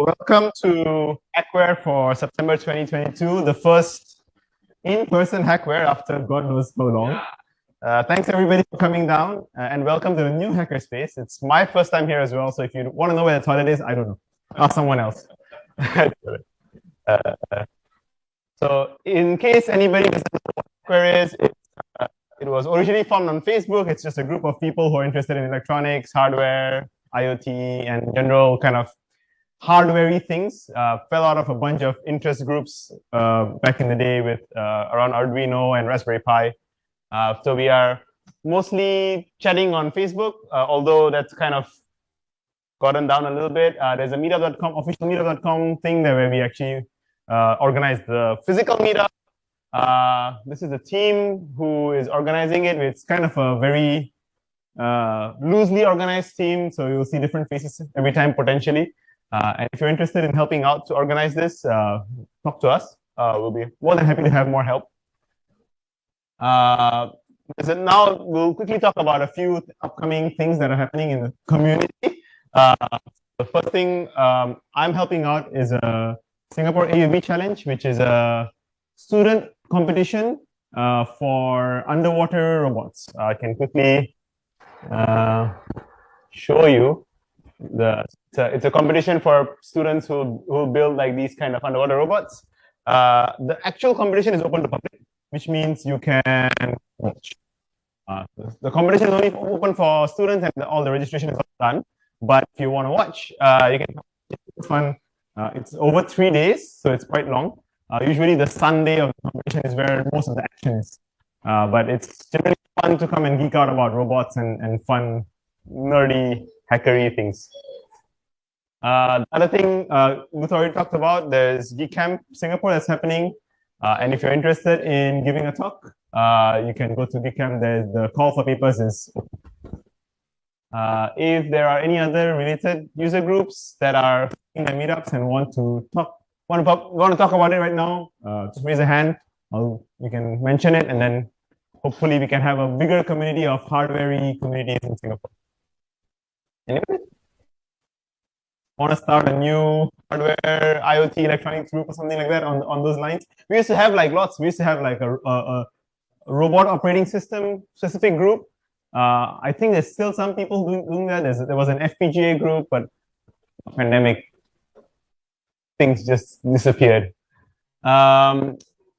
welcome to Hackware for September 2022, the first in-person Hackware after God knows how long. Uh, thanks everybody for coming down uh, and welcome to the new Hackerspace. It's my first time here as well, so if you want to know where the toilet is, I don't know. Ask someone else. uh, so in case anybody doesn't know what Hackware is, it, uh, it was originally formed on Facebook. It's just a group of people who are interested in electronics, hardware, IoT, and general kind of hardware things uh, fell out of a bunch of interest groups uh, back in the day with uh, around Arduino and Raspberry Pi. Uh, so we are mostly chatting on Facebook, uh, although that's kind of gotten down a little bit. Uh, there's a meetup.com, official meetup.com thing there where we actually organize the physical meetup. this is the team who is organizing it. It's kind of a very loosely organized team, so you'll see different faces every time potentially. Uh, and if you're interested in helping out to organize this, uh, talk to us. Uh, we'll be more than happy to have more help. Uh, so now we'll quickly talk about a few upcoming things that are happening in the community. Uh, the first thing um, I'm helping out is a Singapore AUV Challenge, which is a student competition uh, for underwater robots. I can quickly show you the it's a, it's a competition for students who who build like these kind of underwater robots. Uh, the actual competition is open to public, which means you can watch. Uh, the competition is only open for students and all the registration is done. But if you want to watch, uh, you can fun. Uh, it's over three days, so it's quite long. Uh, usually the Sunday of the competition is where most of the action is. Uh, but it's generally fun to come and geek out about robots and, and fun, nerdy hackery things. Uh, the other thing uh, Luther already talked about, there's GeekCamp Singapore that's happening. Uh, and if you're interested in giving a talk, uh, you can go to GeekCamp. There's the call for papers is. Uh, if there are any other related user groups that are in the meetups and want to talk, want to, want to talk about it right now, uh, just raise a hand. I'll, you can mention it, and then hopefully we can have a bigger community of hardware communities in Singapore. Anyway, want to start a new hardware IoT electronics group or something like that on, on those lines. We used to have like lots. We used to have like a, a, a robot operating system specific group. Uh, I think there's still some people doing, doing that. There's, there was an FPGA group, but pandemic things just disappeared. Um,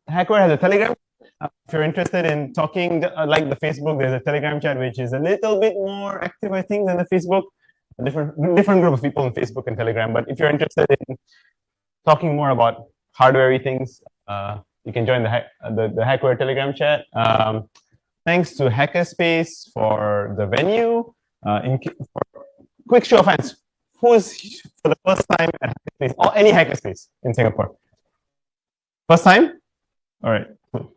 Hackware has a Telegram. Uh, if you're interested in talking, uh, like the Facebook, there's a Telegram chat, which is a little bit more active, I think, than the Facebook different different group of people on Facebook and Telegram. But if you're interested in talking more about hardware things, uh, you can join the, the, the Hackware Telegram chat. Um, thanks to Hackerspace for the venue. Uh, in, quick show of hands, who's for the first time at Hackerspace or any Hackerspace in Singapore? First time? All right.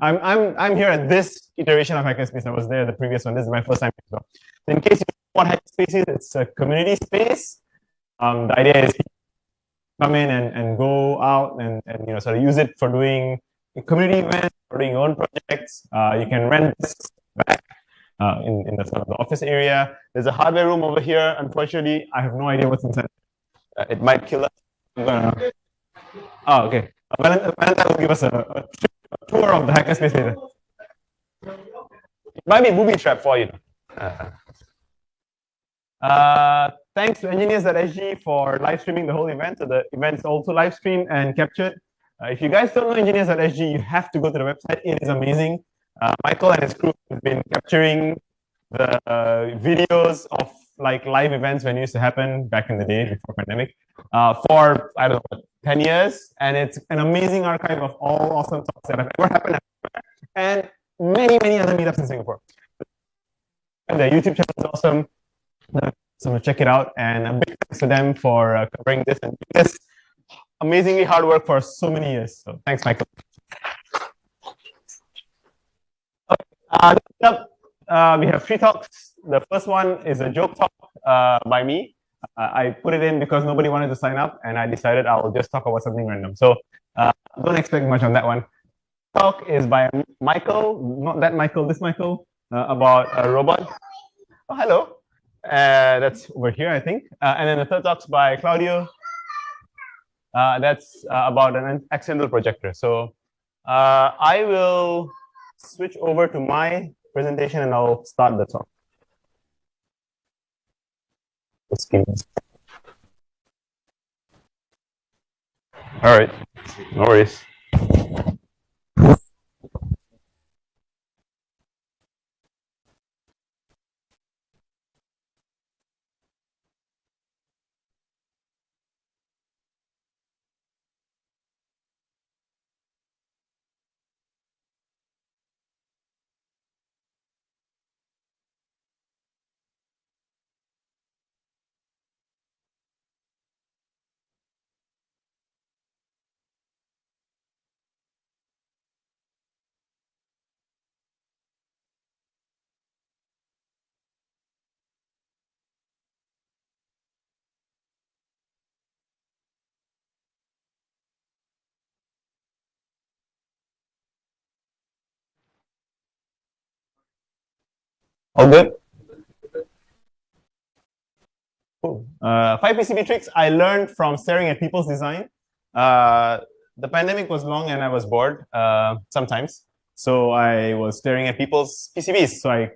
I'm I'm I'm here at this iteration of Hackerspace. I was there the previous one. This is my first time. So in case you what Hackerspace is, it's a community space. Um, the idea is come in and, and go out and, and you know sort of use it for doing community events, for doing your own projects. Uh, you can rent this back uh, in, in the sort of the office area. There's a hardware room over here. Unfortunately, I have no idea what's inside. Uh, it might kill us. Oh, okay. Valentine will give us a, a, tour of the hackerspace later. It might be a booby trap for you. Uh, uh, thanks to engineers at SG for live streaming the whole event. So the event's also live streamed and captured. Uh, if you guys don't know engineers at SG, you have to go to the website. It is amazing. Uh, Michael and his crew have been capturing the uh, videos of like live events when it used to happen back in the day before pandemic uh, for, I don't know, 10 years. And it's an amazing archive of all awesome talks that have ever happened and many, many other meetups in Singapore. And the YouTube channel is awesome. So check it out. And a big thanks to them for uh, covering this and this amazingly hard work for so many years. So thanks, Michael. Uh, up, uh, we have three talks. The first one is a joke talk uh, by me. Uh, I put it in because nobody wanted to sign up, and I decided I will just talk about something random. So uh, don't expect much on that one. Talk is by Michael, not that Michael, this Michael, about a robot. Oh, hello. Uh, that's over here, I think. Uh, and then the third talk's by Claudio. uh, that's uh, about an accidental projector. So uh, I will switch over to my presentation and I'll start the talk. All right, no worries. All good? Cool. Uh, five PCB tricks I learned from staring at people's design. Uh, the pandemic was long and I was bored uh, sometimes. So I was staring at people's PCBs. So I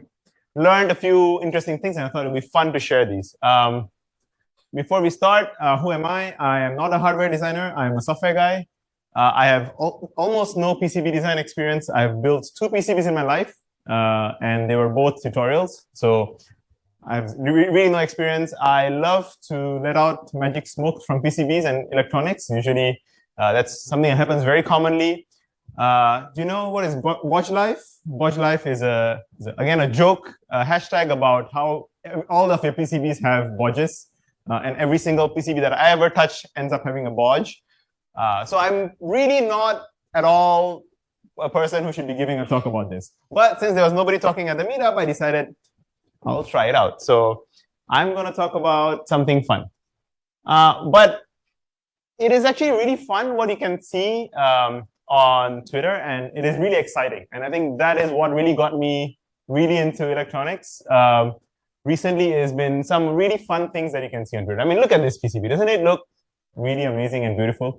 learned a few interesting things and I thought it would be fun to share these. Um, before we start, uh, who am I? I am not a hardware designer. I'm a software guy. Uh, I have al almost no PCB design experience. I've built two PCBs in my life uh, and they were both tutorials. So I have really no experience. I love to let out magic smoke from PCBs and electronics. Usually uh, that's something that happens very commonly. Uh, do you know what is Bodge Life? Bodge Life is, a, is a, again, a joke, a hashtag about how all of your PCBs have bodges. Uh, and every single PCB that I ever touch ends up having a bodge. Uh, so I'm really not at all a person who should be giving a talk about this. But since there was nobody talking at the meetup, I decided I'll try it out. So I'm going to talk about something fun. Uh, but it is actually really fun what you can see um, on Twitter, and it is really exciting. And I think that is what really got me really into electronics. Um, recently, has been some really fun things that you can see on Twitter. I mean, look at this PCB. Doesn't it look really amazing and beautiful?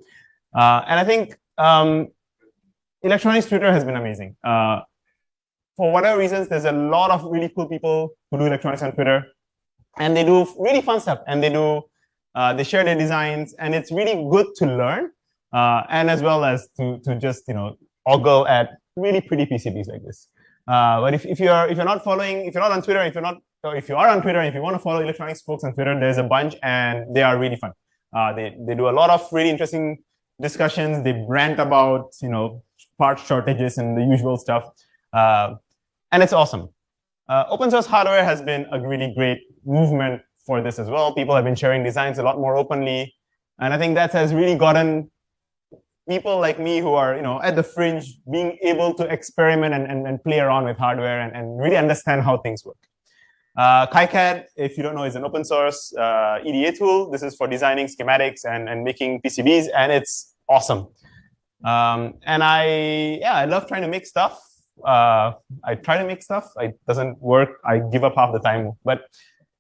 Uh, and I think um, electronics Twitter has been amazing. Uh, for whatever reasons, there's a lot of really cool people who do electronics on Twitter, and they do really fun stuff. And they do, uh, they share their designs, and it's really good to learn, uh, and as well as to to just you know ogle at really pretty PCBs like this. Uh, but if, if you're if you're not following, if you're not on Twitter, if you're not, if you are on Twitter, if you want to follow electronics folks on Twitter, there's a bunch, and they are really fun. Uh, they they do a lot of really interesting discussions. They rant about you know part shortages and the usual stuff. Uh, and it's awesome. Uh, open source hardware has been a really great movement for this as well. People have been sharing designs a lot more openly. And I think that has really gotten people like me who are you know, at the fringe being able to experiment and, and, and play around with hardware and, and really understand how things work. Uh, KiCad, if you don't know, is an open source uh, EDA tool. This is for designing schematics and, and making PCBs, and it's awesome. Um, and I, yeah, I love trying to make stuff. Uh, I try to make stuff. It doesn't work. I give up half the time. But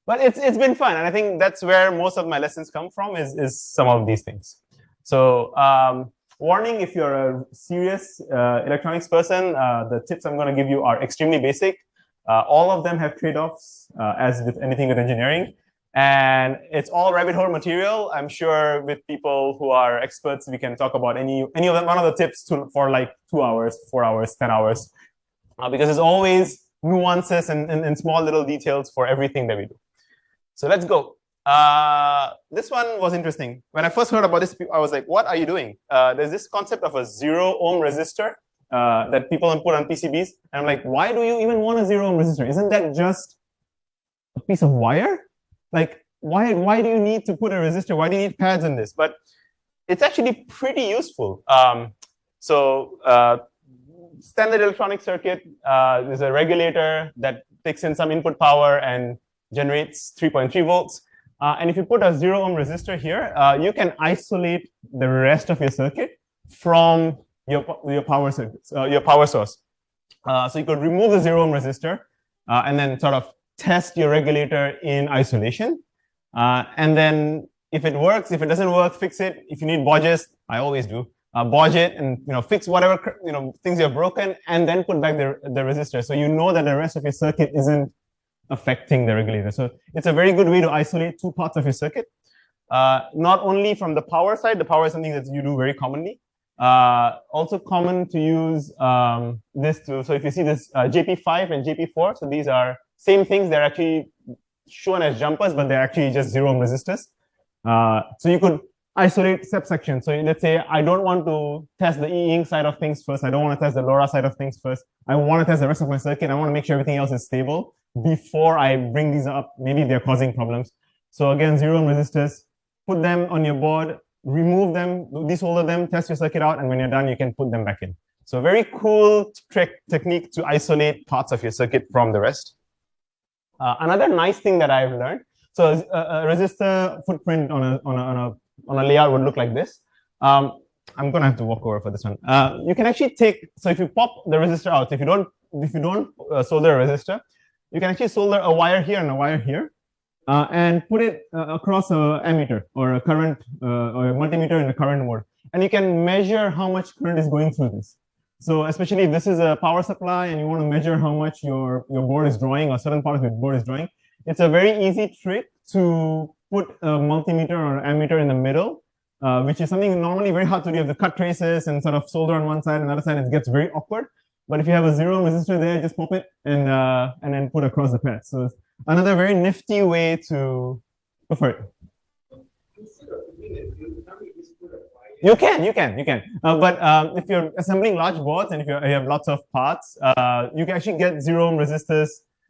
but it's it's been fun, and I think that's where most of my lessons come from is is some of these things. So um, warning: if you're a serious uh, electronics person, uh, the tips I'm going to give you are extremely basic. Uh, all of them have trade-offs, uh, as with anything with engineering. And it's all rabbit hole material. I'm sure with people who are experts, we can talk about any any of them, one of the tips to, for like two hours, four hours, 10 hours, uh, because there's always nuances and, and, and, small little details for everything that we do. So let's go. Uh, this one was interesting. When I first heard about this, I was like, what are you doing? Uh, there's this concept of a zero ohm resistor uh, that people put on PCBs. And I'm like, why do you even want a zero ohm resistor? Isn't that just a piece of wire? Like why why do you need to put a resistor? Why do you need pads in this? But it's actually pretty useful. Um, so uh, standard electronic circuit uh, is a regulator that takes in some input power and generates 3.3 volts. Uh, and if you put a zero ohm resistor here, uh, you can isolate the rest of your circuit from your your power circuits, uh, your power source. Uh, so you could remove the zero ohm resistor and then sort of test your regulator in isolation. Uh, and then if it works, if it doesn't work, fix it. If you need bodges, I always do. Uh, bodge it and you know fix whatever you know things you've broken, and then put back the the resistor, so you know that the rest of your circuit isn't affecting the regulator. So it's a very good way to isolate two parts of your circuit. Uh, not only from the power side, the power is something that you do very commonly. Uh, also common to use um, this too. So if you see this uh, JP5 and JP4, so these are same things. They're actually shown as jumpers, but they're actually just zero ohm resistors. Uh, so you could isolate subsections. So let's say I don't want to test the E-ink side of things first. I don't want to test the LoRa side of things first. I want to test the rest of my circuit. I want to make sure everything else is stable before I bring these up. Maybe they're causing problems. So again, zero ohm resistors, put them on your board, remove them, desolder them, test your circuit out, and when you're done, you can put them back in. So very cool trick technique to isolate parts of your circuit from the rest. Uh, another nice thing that I've learned, so a, a, resistor footprint on a, on a, on a, on a layout would look like this. Um, I'm gonna have to walk over for this one. Uh, you can actually take, so if you pop the resistor out, if you don't, if you don't uh, solder a resistor, you can actually solder a wire here and a wire here, uh, and put it uh, across a ammeter or a current uh, or a multimeter in the current mode. And you can measure how much current is going through this. So especially if this is a power supply and you want to measure how much your, your board is drawing or certain part of your board is drawing, it's a very easy trick to put a multimeter or ammeter in the middle, uh, which is something normally very hard to do. You have to cut traces and sort of solder on one side and the other side, it gets very awkward. But if you have a zero resistor there, just pop it and uh, and then put across the pad. So another very nifty way to go for it. You can, you can, you can. Uh, but um, if you're assembling large boards and if you have lots of parts, uh, you can actually get zero ohm resistors.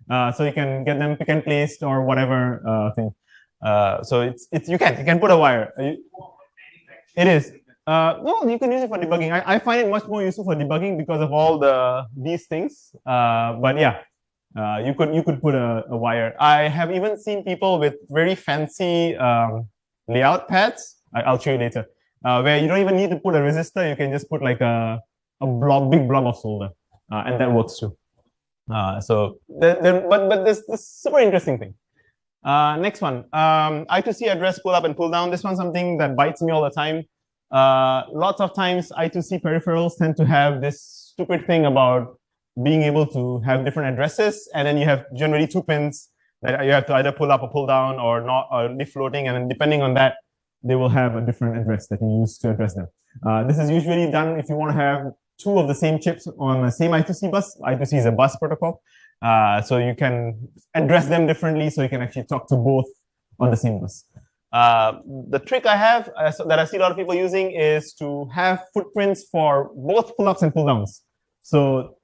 Uh, so you can get them pick and placed or whatever uh, thing. Uh, so it's it's you can you can put a wire. It is. Uh, well, you can use it for debugging. I, I find it much more useful for debugging because of all the these things. Uh, but yeah, uh, you could you could put a, a, wire. I have even seen people with very fancy um, layout pads. I, will show you later, uh, where you don't even need to put a resistor. You can just put like a a block, big block of solder, uh, and that works too. Uh, so, then, but but this this super interesting thing. next one, um, I2C address pull up and pull down. This one's something that bites me all the time. Uh, lots of times I2C peripherals tend to have this stupid thing about being able to have different addresses, and then you have generally two pins that you have to either pull up or pull down or not or leave floating, and then depending on that, they will have a different address that you use to address them. Uh, this is usually done if you want to have two of the same chips on the same I2C bus. I2C is a bus protocol. Uh, so you can address them differently so you can actually talk to both on the same bus. Uh, the trick I have uh, that I see a lot of people using is to have footprints for both pull-ups and pull-downs. So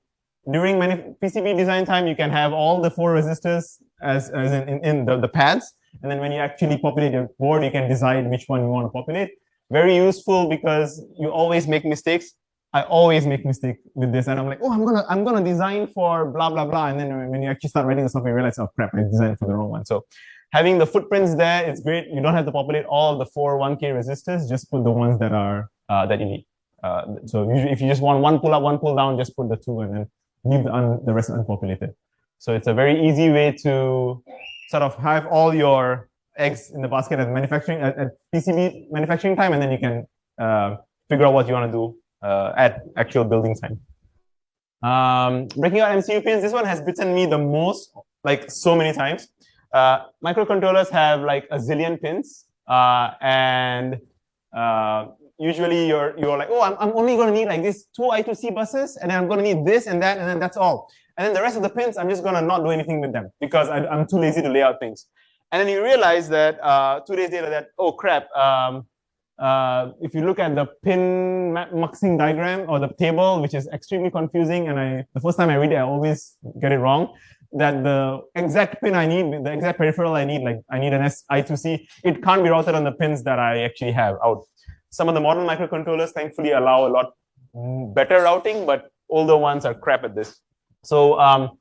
during many PCB design time, you can have all the four resistors as, as in, in, in the, the pads. And then when you actually populate your board, you can decide which one you want to populate. Very useful because you always make mistakes. I always make mistake with this, and I'm like, oh, I'm gonna I'm gonna design for blah blah blah, and then when you actually start writing the software, you realize, oh crap, I designed for the wrong one. So having the footprints there is great. You don't have to populate all the four 1K resistors, just put the ones that are uh, that you need. Uh, so if you just want one pull up, one pull down, just put the two and then leave the, the rest unpopulated. So it's a very easy way to sort of have all your eggs in the basket at manufacturing at, at PCB manufacturing time, and then you can uh, figure out what you want to do uh, at actual building time. Um, breaking out MCU pins, this one has bitten me the most, like so many times. Uh, microcontrollers have like a zillion pins, uh, and uh, usually you're you're like, oh, I'm, I'm only going to need like these two I2C buses, and then I'm going to need this and that, and then that's all. And then the rest of the pins, I'm just going to not do anything with them because I, am too lazy to lay out things. And then you realize that uh, two days later that, oh crap, um, uh, if you look at the pin muxing diagram or the table, which is extremely confusing, and I the first time I read it, I always get it wrong that the exact pin I need, the exact peripheral I need, like I need an I2C, it can't be routed on the pins that I actually have out. Some of the modern microcontrollers thankfully allow a lot better routing, but older ones are crap at this. So um,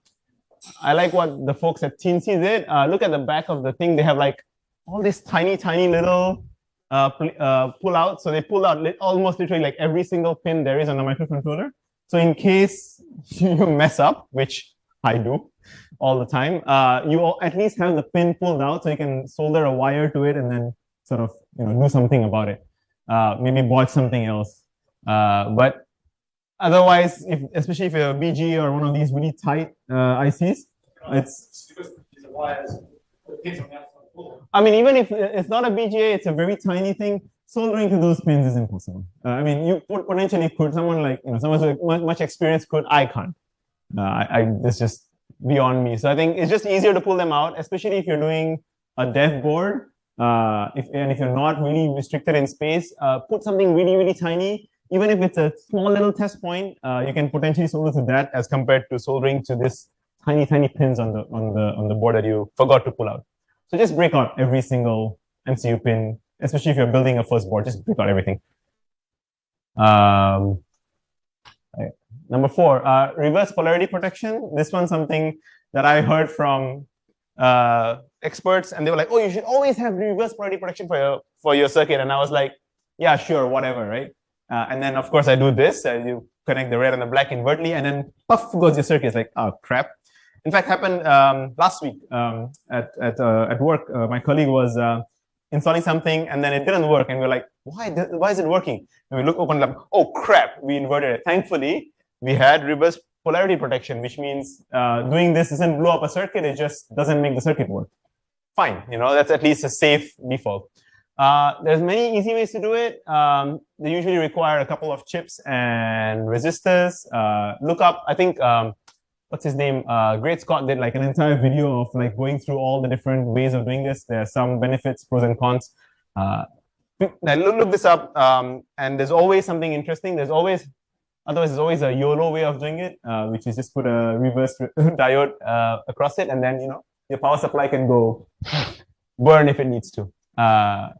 I like what the folks at Teensy did. Uh, look at the back of the thing. They have like all these tiny, tiny little uh, uh, pull out. So they pull out li almost literally like every single pin there is on the microcontroller. So in case you mess up, which I do, all the time. Uh, you at least have the pin pulled out so you can solder a wire to it and then sort of you know do something about it. Uh, maybe bought something else. Uh, but otherwise, if especially if you're a BG or one of these really tight uh, ICs, it's. I mean, even if it's not a BGA, it's a very tiny thing. Soldering to those pins is impossible. Uh, I mean, you potentially could. Someone like you know, someone with much experience could. I can't. Uh, I, I it's just beyond me. So I think it's just easier to pull them out, especially if you're doing a dev board. Uh, if and if you're not really restricted in space, uh, put something really really tiny. Even if it's a small little test point, uh, you can potentially solder to that as compared to soldering to this tiny tiny pins on the on the on the board that you forgot to pull out. So just break out every single MCU pin, especially if you're building a first board. Just break out everything. Um, right. Number four, uh, reverse polarity protection. This one's something that I heard from uh, experts, and they were like, "Oh, you should always have reverse polarity protection for your for your circuit." And I was like, "Yeah, sure, whatever, right?" Uh, and then of course I do this. Uh, you connect the red and the black invertly, and then puff goes your circuit. It's like, oh crap. In fact, happened um, last week um, at at uh, at work. Uh, my colleague was uh, installing something, and then it didn't work, and we are like, "Why? Why is it working?" And we look open up. Oh crap! We inverted it. Thankfully, we had reverse polarity protection, which means uh, doing this doesn't blow up a circuit. It just doesn't make the circuit work. Fine, you know that's at least a safe default. Uh, there's many easy ways to do it. Um, they usually require a couple of chips and resistors. Uh, look up, I think um, what's his name? Uh, Great Scott did like an entire video of like going through all the different ways of doing this. There are some benefits, pros and cons. Uh, look, look this up, um, and there's always something interesting. There's always, otherwise, there's always a YOLO way of doing it, uh, which is just put a reverse diode uh, across it, and then you know your power supply can go burn if it needs to. Uh,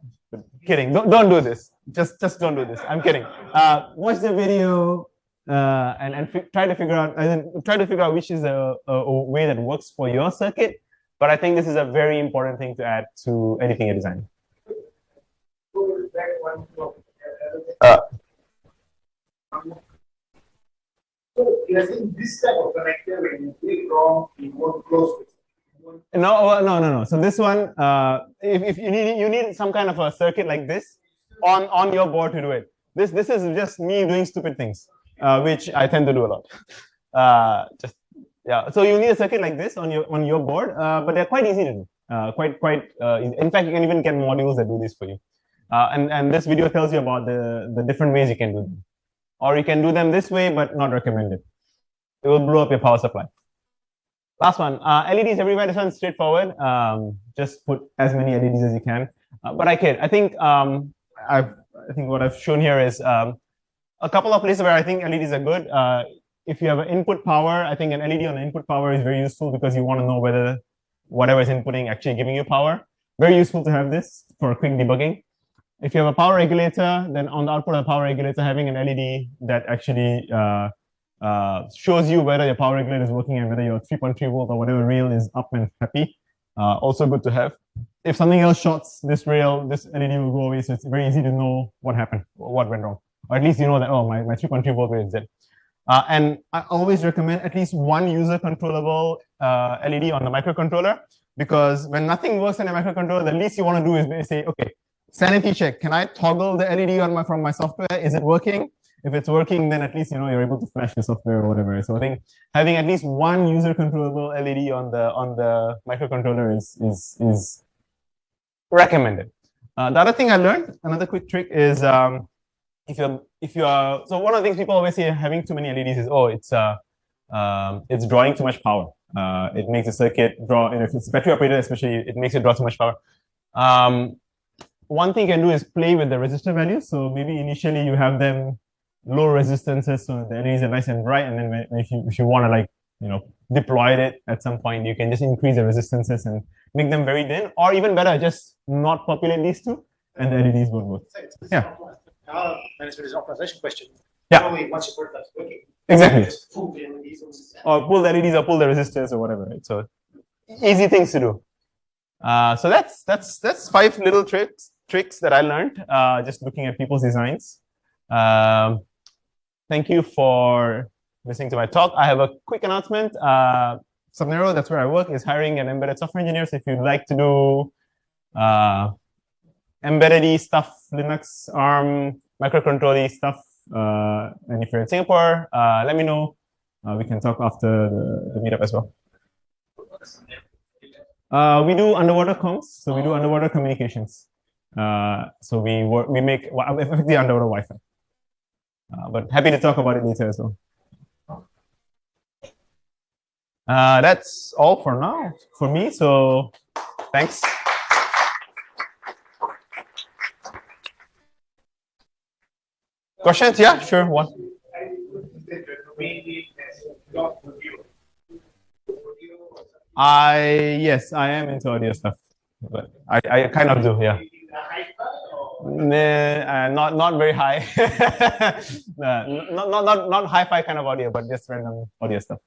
kidding. Don't don't do this. Just just don't do this. I'm kidding. Uh, watch the video uh, and, and try to figure out, and then try to figure out which is a, a, a, way that works for your circuit. But I think this is a very important thing to add to anything you design. Uh, so you're saying this type of connector when you click wrong, you won't close this. No, no, no, no. So this one, uh, if, if you need you need some kind of a circuit like this on on your board to do it. This this is just me doing stupid things uh, which I tend to do a lot. Uh, just yeah, so you need a circuit like this on your on your board, uh, but they're quite easy to do. Uh, quite quite. Uh, in fact, you can even get modules that do this for you. And and this video tells you about the the different ways you can do them, or you can do them this way, but not recommended. It will blow up your power supply. Last one, LEDs everywhere. This one's straightforward. Um, just put as many LEDs as you can. but I kid. I think um, I've I think what I've shown here is um, a couple of places where I think LEDs are good. Uh, if you have an input power, I think an LED on the input power is very useful because you want to know whether whatever is inputting actually giving you power. Very useful to have this for quick debugging. If you have a power regulator, then on the output of the power regulator, having an LED that actually uh, uh, shows you whether your power regulator is working and whether your 3.3 volt or whatever rail is up and happy. Uh, also good to have. If something else shorts this rail, this LED will go away, so it's very easy to know what happened, what went wrong or at least you know that, oh, my, my 3.3 volt is dead. Uh, and I always recommend at least one user controllable uh, LED on the microcontroller because when nothing works in a microcontroller, the least you want to do is say, okay, sanity check. Can I toggle the LED on my from my software? Is it working? If it's working, then at least you know you're able to flash the software or whatever. So I think having at least one user controllable LED on the on the microcontroller is is is recommended. Uh, the other thing I learned, another quick trick is um, if you're if you are so one of the things people always say having too many LEDs is oh it's uh um, it's drawing too much power. Uh, it makes the circuit draw, and if it's battery operated especially, it makes it draw too much power. Um, one thing you can do is play with the resistor values. So maybe initially you have them low resistances, so the LEDs are nice and bright, and then if you if you want to like you know deploy it at some point, you can just increase the resistances and make them very thin, or even better, just not populate these two, and the LEDs won't work. Yeah our management is an optimization question. Yeah. Once work working. Exactly. Or pull the LEDs or pull the resistors or whatever, right? So easy things to do. Uh, so that's that's that's five little tricks tricks that I learned uh, just looking at people's designs. Um, thank you for listening to my talk. I have a quick announcement. Uh, Subnero, that's where I work, is hiring an embedded software engineer. So if you'd like to do uh, embedded stuff, Linux, ARM, microcontroller stuff. Uh, and if you're in Singapore, uh, let me know. Uh, we can talk after the, the meetup as well. Uh, we do underwater comms, so we do underwater communications. Uh, so we work, we make well, effectively underwater Wi-Fi. Uh, but happy to talk about it later as well. Uh, that's all for now for me. So thanks. Questions? Yeah, sure. One. I yes, I am into audio stuff, but I, I kind of do, yeah. Nah, uh, not not very high. nah, not, not not not hi-fi kind of audio, but just random audio stuff.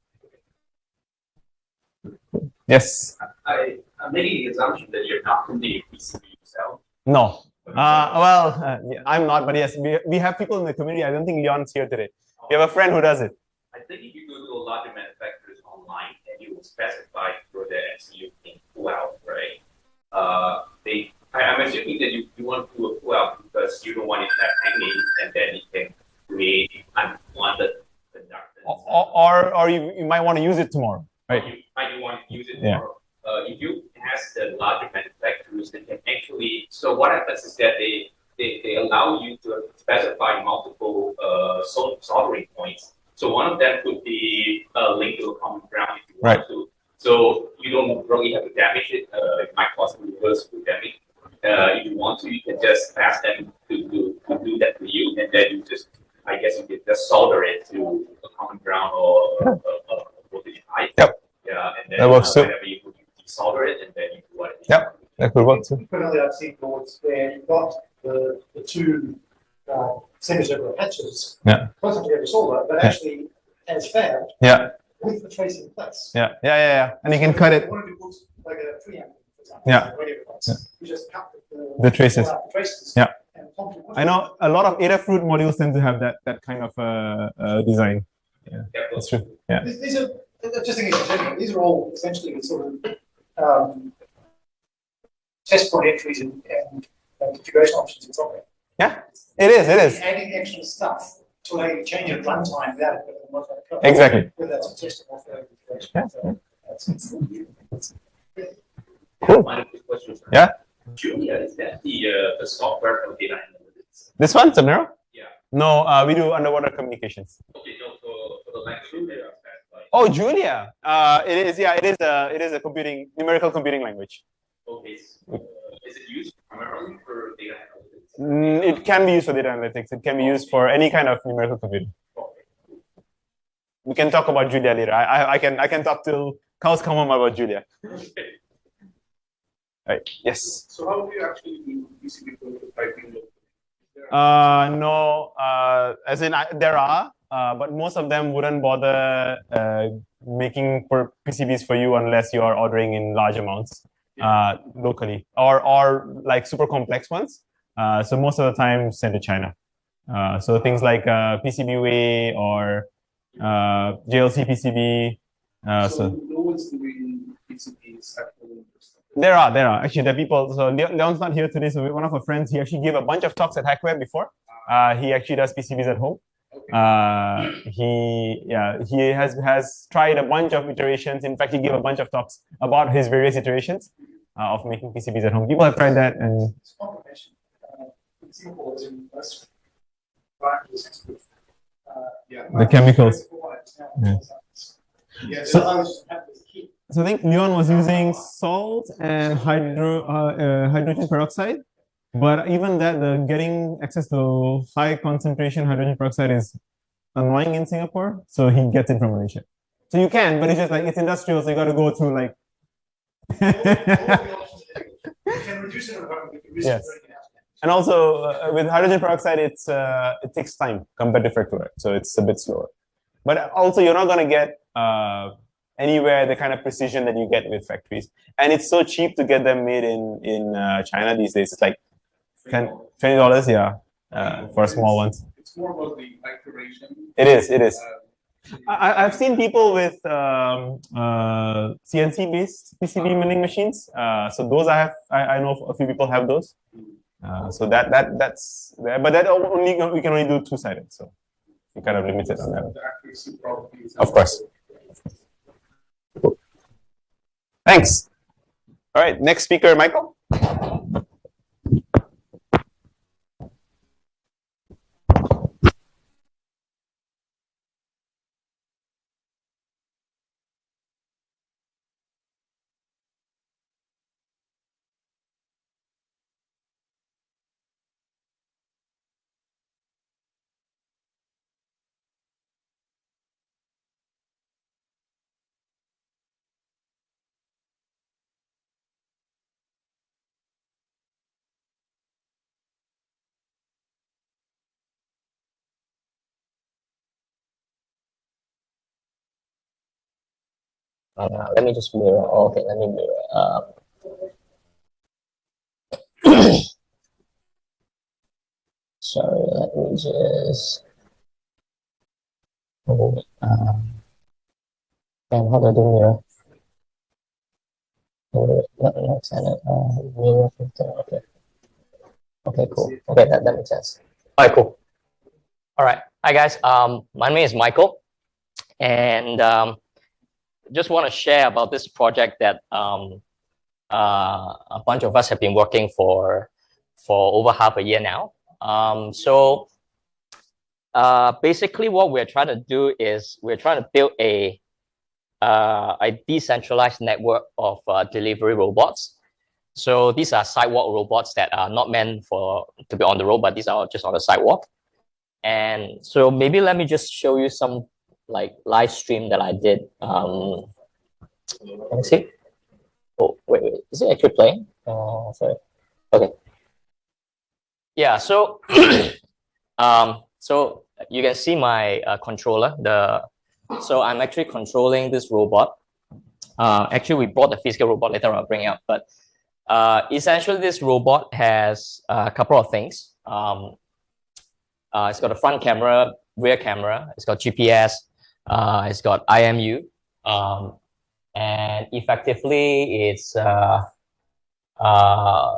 Yes. I, I'm making the assumption that you're not from the PCB yourself. No. Uh, well, uh, I'm not, but yes, we, we have people in the community. I don't think Leon's here today. We have a friend who does it. I think if you go to a of manufacturers online and you will specify for the MCU pull out, right? Uh, they, I, I'm assuming that you, you want to do a pull out because you don't want it hanging and then it can create unwanted conductance. Or, or, or you, you might want to use it tomorrow, right? You might want to use it Yeah. more. Uh, if you ask the larger manufacturers, they can actually, so what happens is that they, they, they allow you to specify multiple uh, soldering points. So one of them could be uh, linked to a common ground if you want to. So you don't really have to damage it. Uh, it might cause reversible damage. Uh, if you want to, you can just ask them to, to, to do that for you, and then you just, I guess, you can just solder it to a common ground or a, a, a voltage height. Yep. Yeah, and then That works uh, too. whenever you, you solder it, and then you do what. Yep. That could work too. Frequently, I've seen boards where you've got the, the two uh, semicircular patches. Yeah. Closer together solder, but Yeah. actually as fab Yeah, with the trace in place. yeah, yeah, yeah, yeah. And you can cut it. One of the books, like a preamp, for example. Yeah. Yeah. You just cut the. Traces. pull out the traces. Yeah. And I know a lot of Adafruit modules tend to have that that kind of uh, uh, design. Yeah, That's true. Yeah. These are, just thinking in general, these are all essentially sort of, um, test point entries and, and uh, configuration options in software. Yeah, it is. It is. Adding extra stuff to allow you to change at runtime without it. Exactly. Whether that's a test or configuration. Yeah. So that's- Cool. Final quick question. Yeah. Julia, is that the, uh, the software for data analytics? This one, Subnero? Yeah. No, uh, we do underwater communications. Okay, no, for, for the language data like, Oh, Julia. Uh, it is. Yeah, it is. A, it is a computing numerical computing language. okay, so, uh, is it used primarily for data analytics? Mm, it can be used for data analytics. It can be used for any kind of numerical computing. Okay. We can talk about Julia later. I, I, I can I can talk till cows come home about Julia. Okay. Right. Yes. So how do you actually do PCB prototyping? locally? Uh, no. Uh, as in, I, there are, uh, but most of them wouldn't bother uh, making for PCBs for you unless you are ordering in large amounts uh, locally, or or like super complex ones. Uh, so most of the time, sent to China. Uh, so things like uh, PCBWay or uh, JLC PCB. Uh, So so no one's doing PCBs at home. or something. There are, there are. Actually, there are people. So Le- Leon's not here today. So one of our friends, he actually gave a bunch of talks at Hackware before. Uh, he actually does PCBs at home. Uh, he, yeah, he has has tried a bunch of iterations. In fact, he gave a bunch of talks about his various iterations uh, of making PCBs at home. People have tried that, and It's a combination. Uh, in Singapore, is in most branches, it's with, uh, Yeah. the chemicals. Yeah. Yeah, So- I was just happy to keep. So I think Leon was using salt and hydro uh, uh, hydrogen peroxide, but even that, the getting access to high concentration hydrogen peroxide is annoying in Singapore. So he gets it from Malaysia. So you can, but it's just like it's industrial, so you got to go through like. All the options are there. You can reduce it at home, you can reduce it Yes. for anything else. and also uh, with hydrogen peroxide, it's uh, it takes time compared to fructose, so it's a bit slower. But also, you're not gonna get uh, anywhere the kind of precision that you get with factories, and it's so cheap to get them made in in uh, China these days. It's like twenty dollars, yeah, uh, for small ones. It's more about the iteration. It is, it is. uh, I, I've seen people with um, uh, CNC based PCB milling machines. Uh, so those I have, I, I know a few people have those. Uh, so that that that's there, but that only we can only do two sided. So we kind of limited on that. The accuracy probably. Of course. Thanks. All right, next speaker, Michael. Uh, let me just mirror. Oh, okay, let me mirror. Um, sorry, let me just. Oh, um, and how do I do mirror? Oh, not, not standard. Mirror filter. Okay. Okay, cool. Okay, that, that makes sense. All right, cool. All right. Hi, guys. Um, my name is Michael. And um, just want to share about this project that um, uh, a bunch of us have been working for for over half a year now. Um, so uh, basically, what we're trying to do is we're trying to build a uh, a decentralized network of uh, delivery robots. So these are sidewalk robots that are not meant for to be on the road, but these are just on the sidewalk. And so maybe let me just show you some like live stream that I did. Um, let me see. Oh, wait, wait, is it actually playing? Oh, sorry. Okay. Yeah, so, um, so you can see my uh, controller. The So I'm actually controlling this robot. Uh, actually, we bought the physical robot later I'll bring it up, but uh, essentially this robot has a couple of things. Um, uh, it's got a front camera, rear camera, it's got GPS, uh, it's got IMU, um, and effectively it's, uh, uh,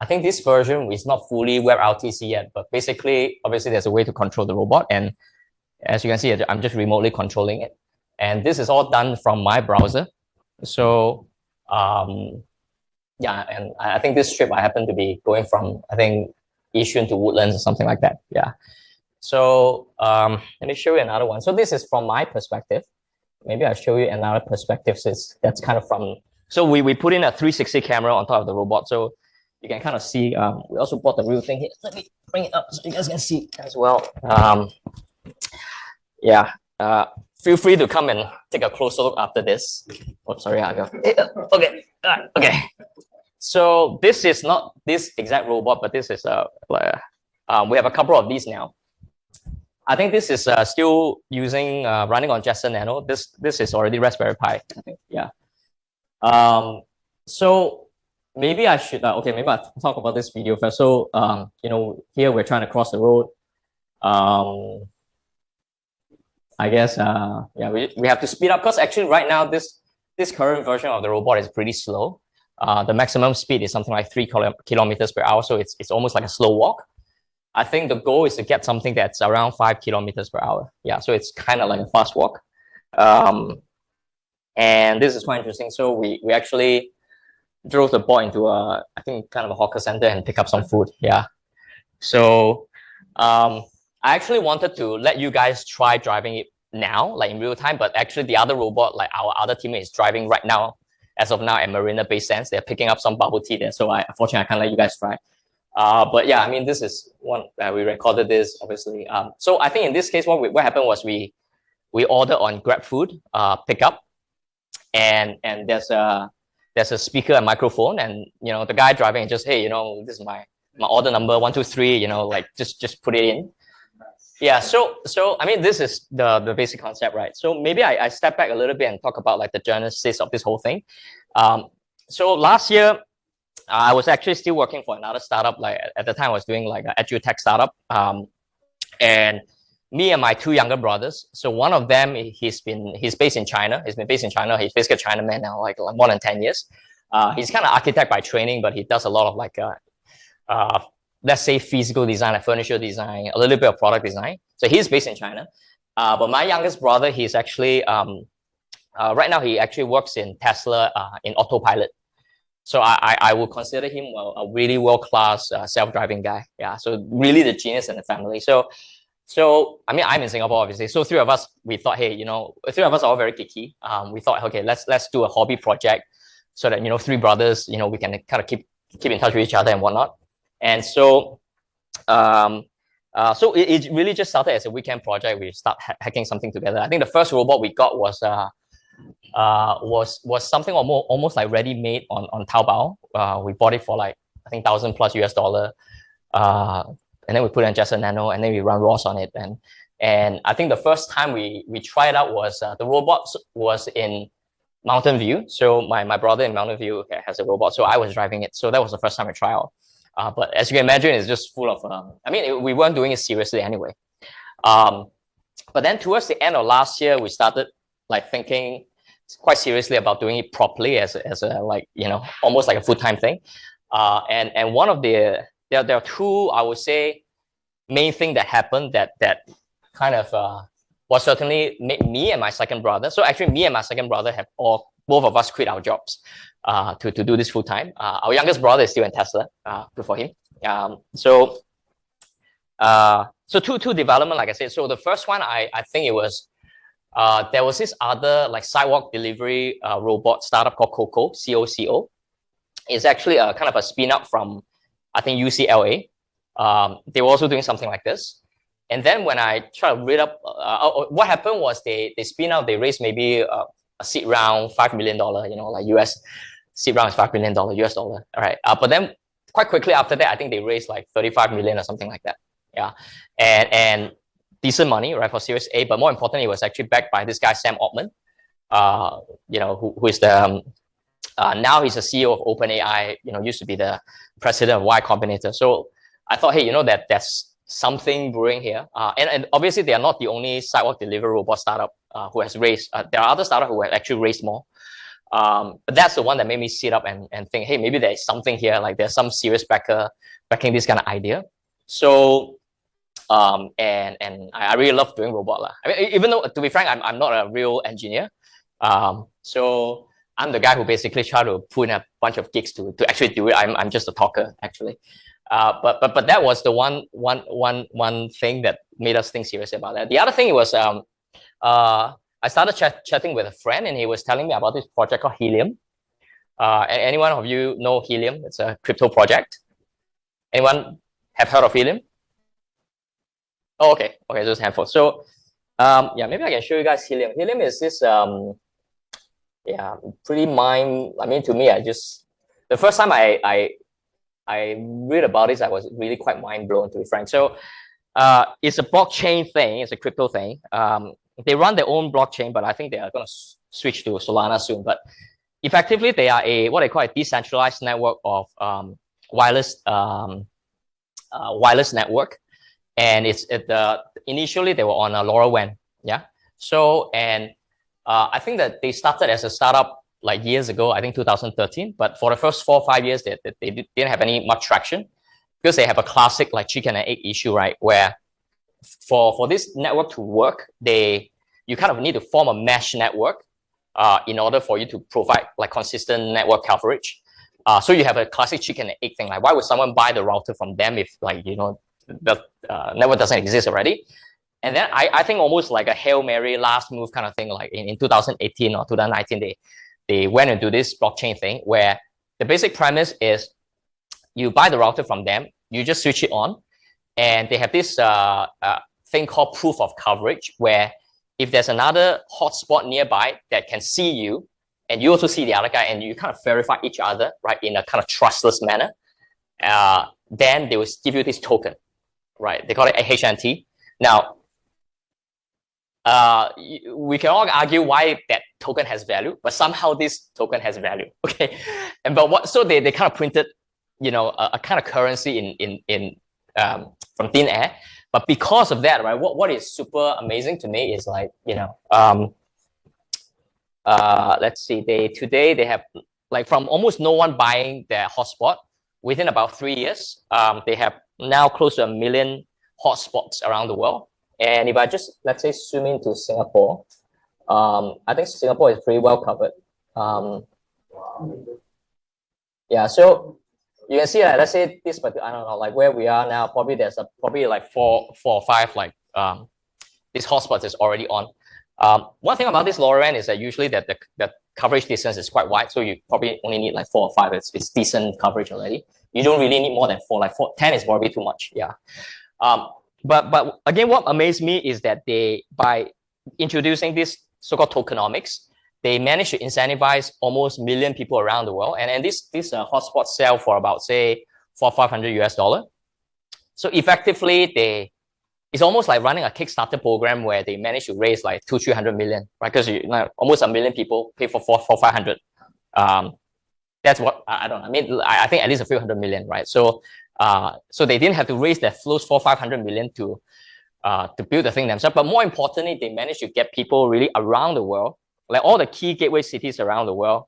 I think this version is not fully WebRTC yet, but basically, obviously there's a way to control the robot. And as you can see, I'm just remotely controlling it. And this is all done from my browser. So um, yeah, and I think this trip I happen to be going from, I think, Yishun to Woodlands or something like that. Yeah. So um, let me show you another one. So this is from my perspective. Maybe I'll show you another perspective. So that's kind of from, so we, we put in a 360 camera on top of the robot. So you can kind of see, um, we also bought the real thing here. Let me bring it up so you guys can see as well. Um, yeah, uh, feel free to come and take a closer look after this. Oh, sorry, I go. Okay, uh, okay. So this is not this exact robot, but this is a, uh, um, we have a couple of these now. I think this is uh, still using uh, running on Jetson Nano. This this is already Raspberry Pi. I think, yeah. Um, so maybe I should uh, okay. Maybe I'll talk about this video first. So um, you know, here we're trying to cross the road. Um, I guess uh, yeah, we we have to speed up because actually right now this this current version of the robot is pretty slow. Uh, the maximum speed is something like three kilometers per hour, so it's it's almost like a slow walk. I think the goal is to get something that's around five kilometers per hour. Yeah, so it's kind of like a fast walk. Um, and this is quite interesting. So we, we actually drove the ball into a, I think, kind of a hawker center and pick up some food. Yeah. So um, I actually wanted to let you guys try driving it now, like in real time, but actually the other robot, like our other teammate is driving right now, as of now at Marina Bay Sands. They're picking up some bubble tea there. So I, unfortunately, I can't let you guys try. Uh, but yeah, I mean, this is one uh, we recorded this obviously. Um, so I think in this case, what we, what happened was we we ordered on GrabFood uh, pickup, and and there's a there's a speaker and microphone, and you know the guy driving just hey, you know this is my my order number one two three, you know like just just put it in. Yeah, so so I mean this is the the basic concept, right? So maybe I, I step back a little bit and talk about like the genesis of this whole thing. Um, so last year I was actually still working for another startup. Like at the time, I was doing like an edutech startup. Um, and me and my two younger brothers. So one of them, he's been he's based in China. He's been based in China. He's basically a Chinaman now, like, more than ten years. Uh, he's kind of architect by training, but he does a lot of like uh, uh, let's say physical design, like furniture design, a little bit of product design. So he's based in China. Uh, but my youngest brother, he's actually, um, uh, right now he actually works in Tesla uh, in autopilot. So I, I, I would consider him a, a really world-class uh, self-driving guy. Yeah, so really the genius in the family. So, so I mean, I'm in Singapore, obviously. So three of us, we thought, hey, you know, three of us are all very geeky. Um, we thought, okay, let's let's do a hobby project, so that you know, three brothers, you know, we can kind of keep keep in touch with each other and whatnot. And so, um, uh, so it, it really just started as a weekend project. We start ha hacking something together. I think the first robot we got was uh, uh, was was something almost almost like ready made on on Taobao. Uh, we bought it for like I think thousand plus US dollar, uh, and then we put in Jetson Nano, and then we run ROS on it. And and I think the first time we we tried out was uh, the robot was in Mountain View. So my my brother in Mountain View has a robot, so I was driving it. So that was the first time I tried out. Uh, but as you can imagine, it's just full of. Um, I mean, it, we weren't doing it seriously anyway. Um, but then towards the end of last year, we started like thinking quite seriously about doing it properly as a, as a like you know almost like a full time thing. Uh, and and one of the there there are two I would say main thing that happened that that kind of uh, was certainly made me and my second brother. So actually, me and my second brother have all both of us quit our jobs uh, to to do this full time. Uh, our youngest brother is still in Tesla. Uh, good for him. Um, so. Uh, so two two development, like I said. So the first one, I I think it was uh, there was this other like sidewalk delivery uh, robot startup called Coco, C-O-C-O. It's actually a kind of a spin up from, I think, UCLA. Um, they were also doing something like this. And then when I try to read up, uh, uh what happened was they, they spin out, they raised maybe uh, a seed round, $5 million, you know, like US seed round is $5 million US dollar. All right. Uh, but then quite quickly after that, I think they raised like 35 million or something like that. Yeah. And, and decent money, right, for Series A. But more importantly, it was actually backed by this guy, Sam Altman, uh, you know, who, who is the, um, uh, now he's the CEO of OpenAI, you know, used to be the president of Y Combinator. So I thought, hey, you know, that that's something brewing here. Uh, and, and obviously they are not the only sidewalk delivery robot startup uh, who has raised, uh, there are other startups who have actually raised more. Um, but that's the one that made me sit up and, and think, hey, maybe there's something here, like there's some serious backer backing this kind of idea. So um, and and I, really love doing robot lah. I mean, even though to be frank, I'm I'm not a real engineer. Um, so I'm the guy who basically try to put in a bunch of gigs to to actually do it. I'm I'm just a talker actually. Uh, but but but that was the one one one one thing that made us think seriously about that. The other thing was um, uh, I started chat, chatting with a friend and he was telling me about this project called Helium. Uh, anyone of you know Helium? It's a crypto project. Anyone have heard of Helium? Oh, okay. Okay, just handful. So, um, yeah, maybe I can show you guys helium. Helium is this, um, yeah, pretty mind. I mean, to me, I just the first time I I I read about this, I was really quite mind blown. To be frank, so uh, it's a blockchain thing. It's a crypto thing. Um, they run their own blockchain, but I think they are going to switch to Solana soon. But effectively, they are a what they call a decentralized network of um, wireless um, uh, wireless network and it's at the initially they were on a LoRaWAN, yeah. So and uh, I think that they started as a startup like years ago, I think 2013. But for the first four five years, they, they didn't have any much traction because they have a classic like chicken and egg issue, right? Where for for this network to work, they you kind of need to form a mesh network uh, in order for you to provide like consistent network coverage. Uh, so you have a classic chicken and egg thing. Like, why would someone buy the router from them if like you know the uh, network doesn't exist already. And then I, I think almost like a Hail Mary last move kind of thing, like in, in 2018 or 2019, they, they went into this blockchain thing where the basic premise is you buy the router from them, you just switch it on, and they have this uh, uh, thing called proof of coverage where if there's another hotspot nearby that can see you, and you also see the other guy, and you kind of verify each other, right, in a kind of trustless manner, uh, then they will give you this token right? They call it HNT. Now, uh, we can all argue why that token has value, but somehow this token has value, okay? And but what? So they, they kind of printed, you know, a, a kind of currency in in in um, from thin air. But because of that, right? What what is super amazing to me is like you know, um, uh, let's see, they today they have like from almost no one buying their hotspot within about three years, um, they have now close to a million hotspots around the world. And if I just, let's say, zoom into Singapore, um, I think Singapore is pretty well covered. Um, yeah, so you can see, like, let's say this, but I don't know, like where we are now, probably there's a, probably like four, four or five, like um, this hotspot is already on. Um, one thing about this LoRaWAN is that usually that the, the coverage distance is quite wide, so you probably only need like four or five. It's, it's decent coverage already. You don't really need more than four. Like four, 10 is probably too much. Yeah. Um, but but again, what amazed me is that they by introducing this so-called tokenomics, they managed to incentivize almost million people around the world, and and this this uh, hotspot sell for about say for 500 US dollar. So effectively, they it's almost like running a Kickstarter program where they manage to raise like two, three hundred million, right? Because you know, almost a million people pay for four, for five hundred. Um, that's what I don't. I mean, I, I think at least a few hundred million, right? So, uh, so they didn't have to raise their flows for five hundred million to, uh, to build the thing themselves. But more importantly, they managed to get people really around the world, like all the key gateway cities around the world.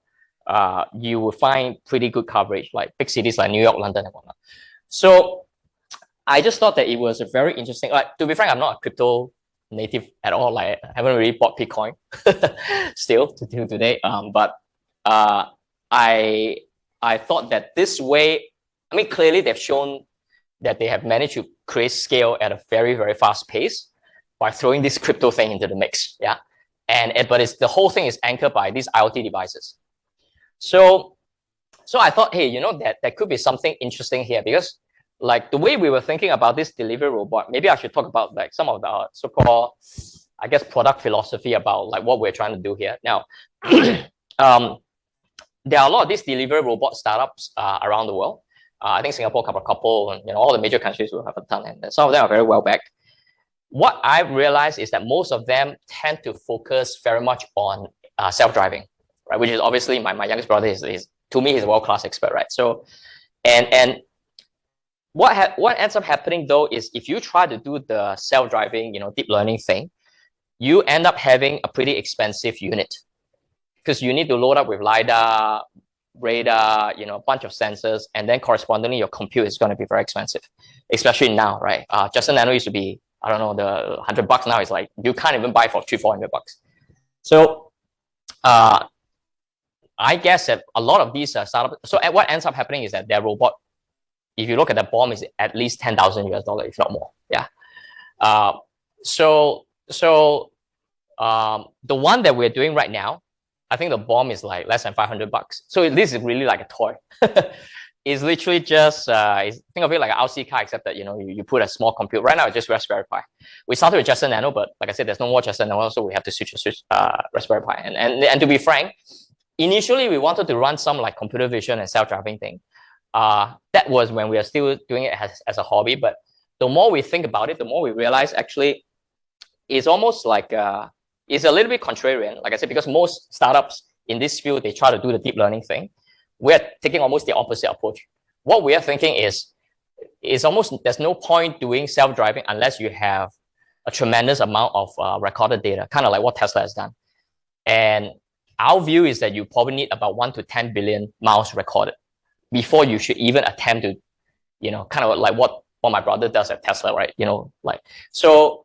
Uh, you will find pretty good coverage, like big cities like New York, London, and whatnot. So I just thought that it was a very interesting. Like to be frank, I'm not a crypto native at all. Like I haven't really bought Bitcoin still to till today. Um, but uh, I I thought that this way, I mean, clearly they've shown that they have managed to create scale at a very very fast pace by throwing this crypto thing into the mix. Yeah, and it, but it's the whole thing is anchored by these IoT devices. So so I thought, hey, you know that that could be something interesting here because like the way we were thinking about this delivery robot, maybe I should talk about like some of the so-called, I guess, product philosophy about like what we're trying to do here. Now, um, there are a lot of these delivery robot startups uh, around the world. Uh, I think Singapore a couple, and you know all the major countries will have a ton, and some of them are very well backed. What I've realized is that most of them tend to focus very much on uh, self-driving, right? Which is obviously my, my youngest brother is, is to me he's a world-class expert, right? So, and and what what ends up happening though is if you try to do the self-driving, you know, deep learning thing, you end up having a pretty expensive unit because you need to load up with lidar, radar, you know, a bunch of sensors, and then correspondingly your compute is going to be very expensive, especially now, right? Uh, Jetson Nano used to be I don't know the hundred bucks now is like you can't even buy for three four hundred bucks. So, uh, I guess that a lot of these uh, startups. So what ends up happening is that their robot if you look at the bomb, is at least 10,000 US dollar, if not more. Yeah. Uh, so, so um, the one that we're doing right now, I think the bomb is like less than 500 bucks. So this is really like a toy. it's literally just, uh, think of it like an RC car, except that, you know, you, you put a small compute. Right now, it's just Raspberry Pi. We started with Jetson Nano, but like I said, there's no more Jetson Nano, so we have to switch to switch, uh, Raspberry Pi. And, and, and to be frank, initially we wanted to run some like computer vision and self-driving thing. Uh, that was when we are still doing it as, as a hobby. But the more we think about it, the more we realize actually it's almost like uh, it's a little bit contrarian, like I said, because most startups in this field, they try to do the deep learning thing. We're taking almost the opposite approach. What we are thinking is, it's almost, there's no point doing self-driving unless you have a tremendous amount of uh, recorded data, kind of like what Tesla has done. And our view is that you probably need about one to 10 billion miles recorded before you should even attempt to, you know, kind of like what, what my brother does at Tesla, right? You know, like, so,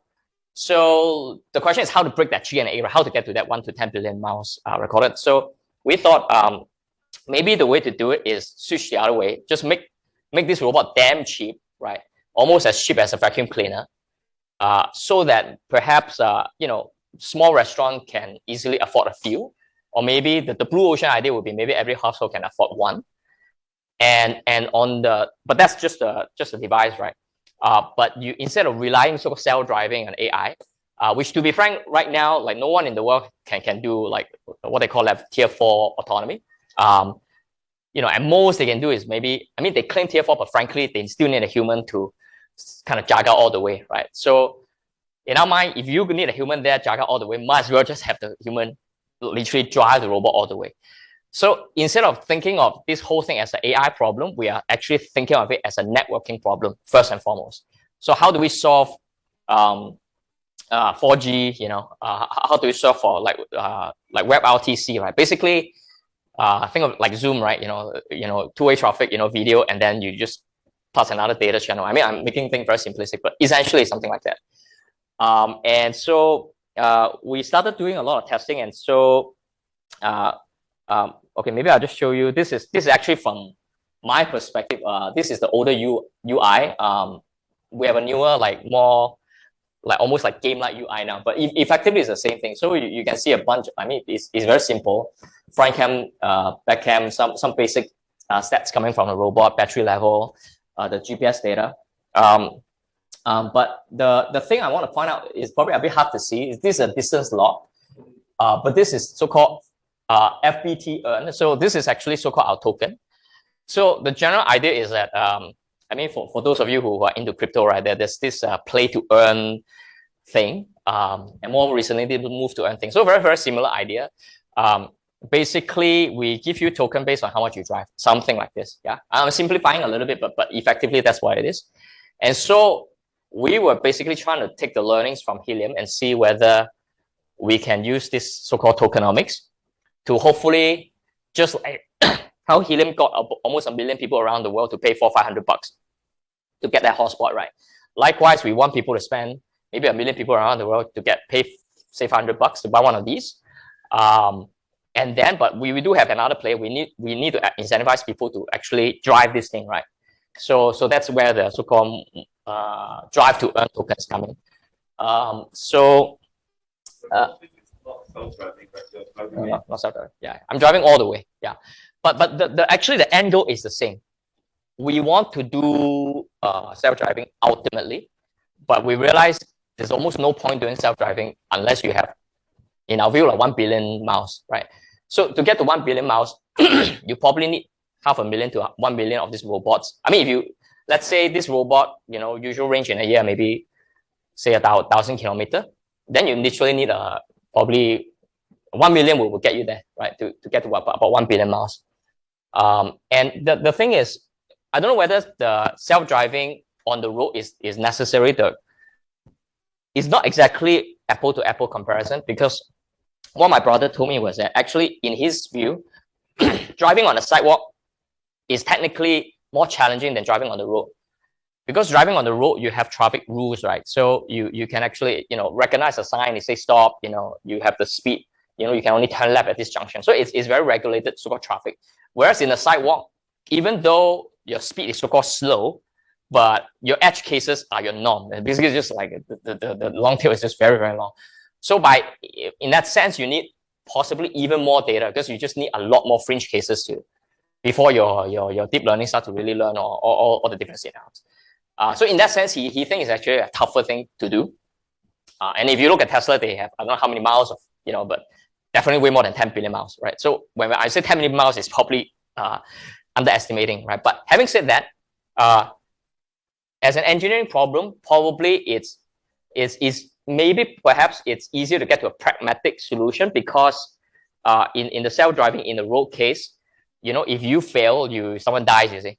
so the question is how to break that GNA, how to get to that one to 10 billion miles uh, recorded. So we thought um, maybe the way to do it is switch the other way, just make, make this robot damn cheap, right? Almost as cheap as a vacuum cleaner. Uh, so that perhaps, uh, you know, small restaurant can easily afford a few, or maybe the, the blue ocean idea would be maybe every household can afford one and and on the but that's just a just a device right? Uh, but you instead of relying sort of self-driving and ai uh, which to be frank right now like no one in the world can can do like what they call like tier four autonomy. Um, you know at most they can do is maybe i mean they claim tier four but frankly they still need a human to kind of out all the way right? So in our mind if you need a human there out all the way might as well just have the human literally drive the robot all the way so instead of thinking of this whole thing as an AI problem, we are actually thinking of it as a networking problem first and foremost. So how do we solve um, uh, 4G? You know, uh, how do we solve for like uh, like WebRTC? Right. Basically, uh, think of like Zoom, right? You know, you know, two-way traffic, you know, video, and then you just plus another data channel. I mean, I'm making things very simplistic, but essentially something like that. Um, and so uh, we started doing a lot of testing, and so uh, um, okay, maybe I'll just show you. This is this is actually from my perspective. Uh, this is the older U, UI. Um, we have a newer, like more like almost like game-like UI now, but e effectively it's the same thing. So you, you can see a bunch, I mean, it's, it's very simple. Front cam, uh, back cam, some, some basic uh, stats coming from the robot, battery level, uh, the GPS data. Um, um, but the, the thing I want to point out is probably a bit hard to see. Is this a distance log, uh, but this is so-called uh, FBT earn. So this is actually so-called our token. So the general idea is that um, I mean, for, for those of you who are into crypto, right, there, there's this uh, play to earn thing. Um, and more recently, they move to earn thing. So very, very similar idea. Um, basically, we give you token based on how much you drive, something like this. Yeah, I'm simplifying a little bit, but, but effectively, that's what it is. And so we were basically trying to take the learnings from Helium and see whether we can use this so-called tokenomics to hopefully just like how Helium got almost a million people around the world to pay for 500 bucks to get that hotspot right. Likewise, we want people to spend maybe a million people around the world to get pay say 500 bucks to buy one of these. Um, and then, but we, we do have another play. We need we need to incentivize people to actually drive this thing right. So so that's where the so-called uh, drive to earn tokens coming. Um, so. Uh, not, not self-driving. Yeah, I'm driving all the way. Yeah, but but the, the actually the end goal is the same we want to do uh, self-driving ultimately, but we realize there's almost no point doing self-driving unless you have, in our view, like 1 billion miles, right? So to get to 1 billion miles, you probably need half a million to 1 million of these robots. I mean, if you, let's say this robot, you know, usual range in a year, maybe say a thousand kilometer, then you literally need a, probably 1 million will, will get you there, right? To, to get to about, about 1 billion miles. Um, and the, the thing is, I don't know whether the self-driving on the road is, is necessary. The, it's not exactly apple to apple comparison because what my brother told me was that actually in his view, driving on the sidewalk is technically more challenging than driving on the road. Because driving on the road, you have traffic rules, right? So you, you can actually, you know, recognize a sign, it say stop, you know, you have the speed, you know, you can only turn left at this junction. So it's, it's very regulated so-called traffic. Whereas in the sidewalk, even though your speed is so-called slow, but your edge cases are your norm. And basically, just like the, the, the long tail is just very, very long. So by in that sense, you need possibly even more data because you just need a lot more fringe cases to before your your, your deep learning start to really learn all, all, all the different scenarios. Uh, so in that sense, he, he thinks it's actually a tougher thing to do. Uh, and if you look at Tesla, they have I don't know how many miles of you know, but definitely way more than 10 billion miles, right? So when I say 10 million miles, it's probably uh, underestimating, right? But having said that, uh, as an engineering problem, probably it's, it's, it's maybe perhaps it's easier to get to a pragmatic solution because uh, in, in the self-driving in the road case, you know, if you fail, you someone dies, you see.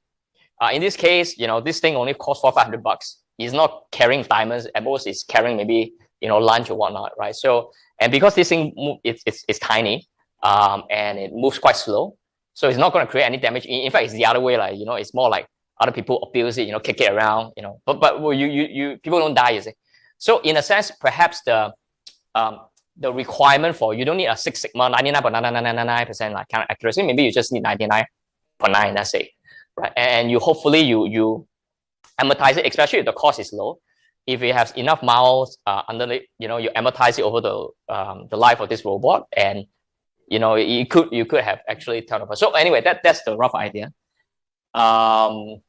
Uh, in this case, you know, this thing only costs four, 500 bucks. It's not carrying diamonds. At most, it's carrying maybe, you know, lunch or whatnot, right? So, and because this thing, it's, it's, it's tiny um, and it moves quite slow, so it's not going to create any damage. In, fact, it's the other way. Like you know, it's more like other people abuse it, you know, kick it around, you know. But but well, you you you people don't die, you see. So in a sense, perhaps the um, the requirement for you don't need a Six Sigma 99.99999% like kind of accuracy. Maybe you just need 99.9, let's say, right? And you hopefully you you amortize it, especially if the cost is low. If it has enough miles uh, under it, you know, you amortize it over the um, the life of this robot, and you know, you could you could have actually turnover. So anyway, that that's the rough idea. Um,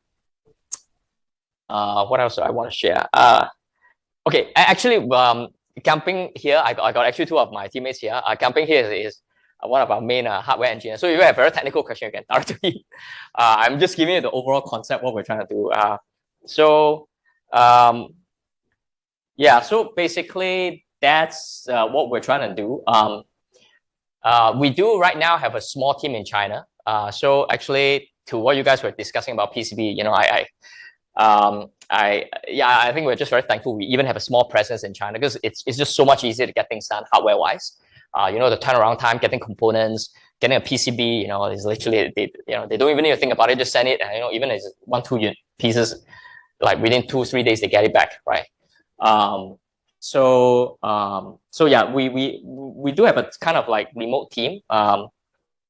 uh, what else do I want to share? Uh, okay, actually, um, camping here, I got, I got actually two of my teammates here. Uh, camping here is, is one of our main uh, hardware engineers. So if you have a very technical question, you can me. Uh, I'm just giving you the overall concept, what we're trying to do. Uh, so, um, yeah, so basically that's uh, what we're trying to do. Um, uh, we do right now have a small team in China. Uh, so actually, to what you guys were discussing about PCB, you know, I, I, um, I, yeah, I think we're just very thankful we even have a small presence in China because it's it's just so much easier to get things done hardware wise. Uh, you know, the turnaround time, getting components, getting a PCB, you know, is literally they, you know they don't even need to think about it, just send it, and you know even if it's one two pieces, like within two three days they get it back, right? Um, so um, so yeah, we we we do have a kind of like remote team, um,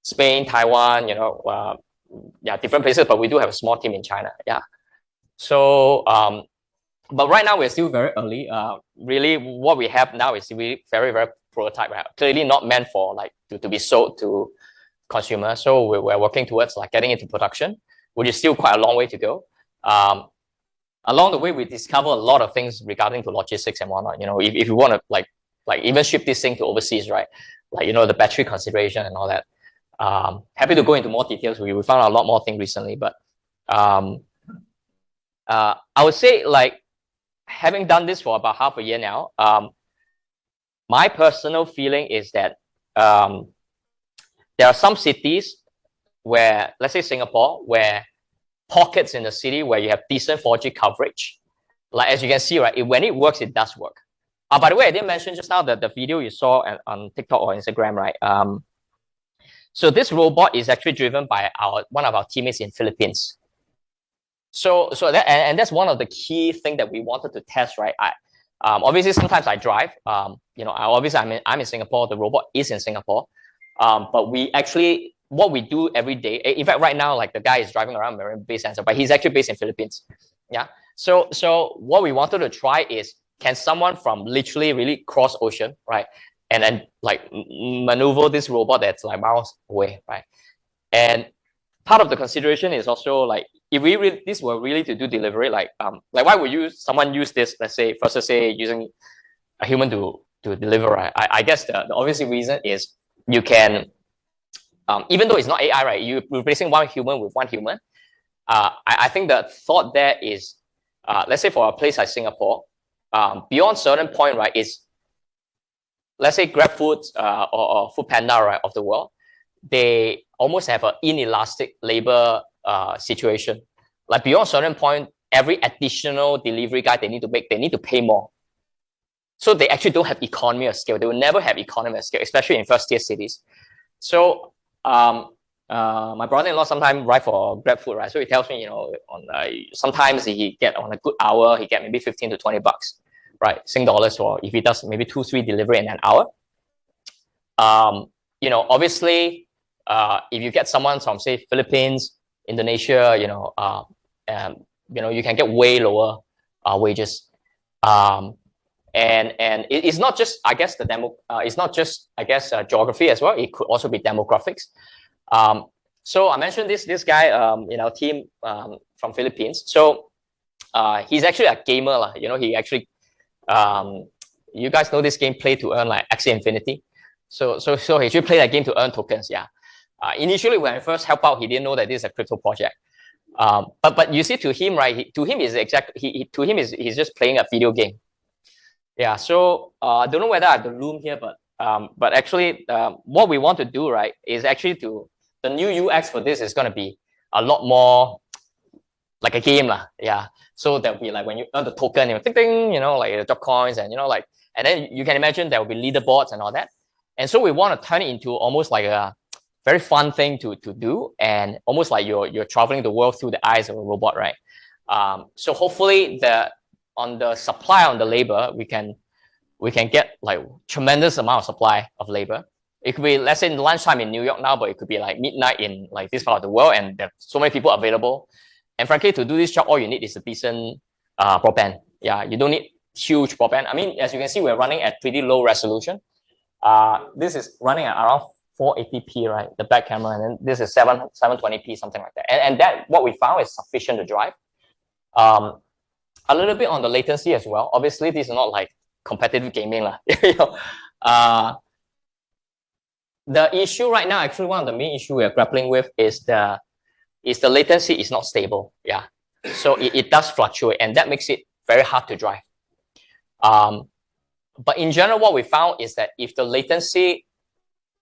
Spain, Taiwan, you know, uh, yeah, different places, but we do have a small team in China, yeah. So um, but right now we're still very early. Uh, really, what we have now is we very very prototype, right? Clearly not meant for like to, to be sold to consumers. So we're, we're working towards like getting into production, which is still quite a long way to go. Um, along the way, we discover a lot of things regarding to logistics and whatnot. You know, if, if you want to like like even ship this thing to overseas, right? Like you know the battery consideration and all that. Um, happy to go into more details. We, we found out a lot more things recently, but um, uh, I would say like having done this for about half a year now, um, my personal feeling is that um, there are some cities where, let's say Singapore, where pockets in the city where you have decent 4G coverage. Like as you can see, right, it, when it works, it does work. Uh, by the way, I didn't mention just now that the video you saw on TikTok or Instagram, right? Um, so this robot is actually driven by our one of our teammates in Philippines. So so that and, and that's one of the key thing that we wanted to test, right? I, um, obviously, sometimes I drive. Um, you know, obviously I'm in, I'm in Singapore. The robot is in Singapore. Um, but we actually what we do every day. In fact, right now, like the guy is driving around Marina Bay Sands, but he's actually based in Philippines. Yeah. So so what we wanted to try is can someone from literally really cross ocean, right, and then like maneuver this robot that's like miles away, right? And part of the consideration is also like if we really, this were really to do delivery, like um, like why would you someone use this? Let's say first, let's say using a human to to deliver. Right? I, I guess the, the obvious reason is you can, um, even though it's not AI, right? You're replacing one human with one human. Uh, I, I think the thought there is, uh, let's say for a place like Singapore, um, beyond certain point, right? Is let's say GrabFood uh, or, or Food Panda, right, of the world, they almost have an inelastic labor uh, situation. Like beyond a certain point, every additional delivery guy they need to make, they need to pay more. So they actually don't have economy of scale. They will never have economy of scale, especially in first tier cities. So um, uh, my brother-in-law sometimes ride for Grab food, right? So he tells me, you know, on uh, sometimes he get on a good hour, he get maybe 15 to 20 bucks, right? Sing dollars for if he does maybe two, three delivery in an hour. Um, you know, obviously, uh, if you get someone from say Philippines, Indonesia, you know, uh, um, you know, you can get way lower uh, wages. Um, and and it, it's not just, I guess, the demo. Uh, it's not just, I guess, uh, geography as well. It could also be demographics. Um, so I mentioned this this guy um, in our team um, from Philippines. So uh, he's actually a gamer, lah. You know, he actually, um, you guys know this game, Play to Earn, like Axie Infinity. So so so he should play that game to earn tokens. Yeah. Uh, initially, when I first helped out, he didn't know that this is a crypto project. Um, but but you see, to him, right? He, to him is exact. He, to him is he's just playing a video game. Yeah. So uh, I don't know whether I have the room here, but um, but actually, um, what we want to do, right, is actually to the new UX for this is going to be a lot more like a game, lah. Yeah. So there'll be like when you earn the token, you know, ding, ding, you know, like the drop coins, and you know, like, and then you can imagine there will be leaderboards and all that. And so we want to turn it into almost like a very fun thing to, to do and almost like you're, you're traveling the world through the eyes of a robot, right? Um, so hopefully the, on the supply on the labor, we can, we can get like tremendous amount of supply of labor. It could be, let's say in lunchtime in New York now, but it could be like midnight in like this part of the world and there's so many people available. And frankly, to do this job, all you need is a decent uh, broadband. Yeah, you don't need huge broadband. I mean, as you can see, we're running at pretty low resolution. Uh, this is running at around 480p, right? The back camera, and then this is 7 720p, something like that. And, and that what we found is sufficient to drive. Um, a little bit on the latency as well. Obviously, this is not like competitive gaming, lah. you know, uh, the issue right now, actually, one of the main issue we are grappling with is the is the latency is not stable. Yeah, so it, it does fluctuate, and that makes it very hard to drive. Um, but in general, what we found is that if the latency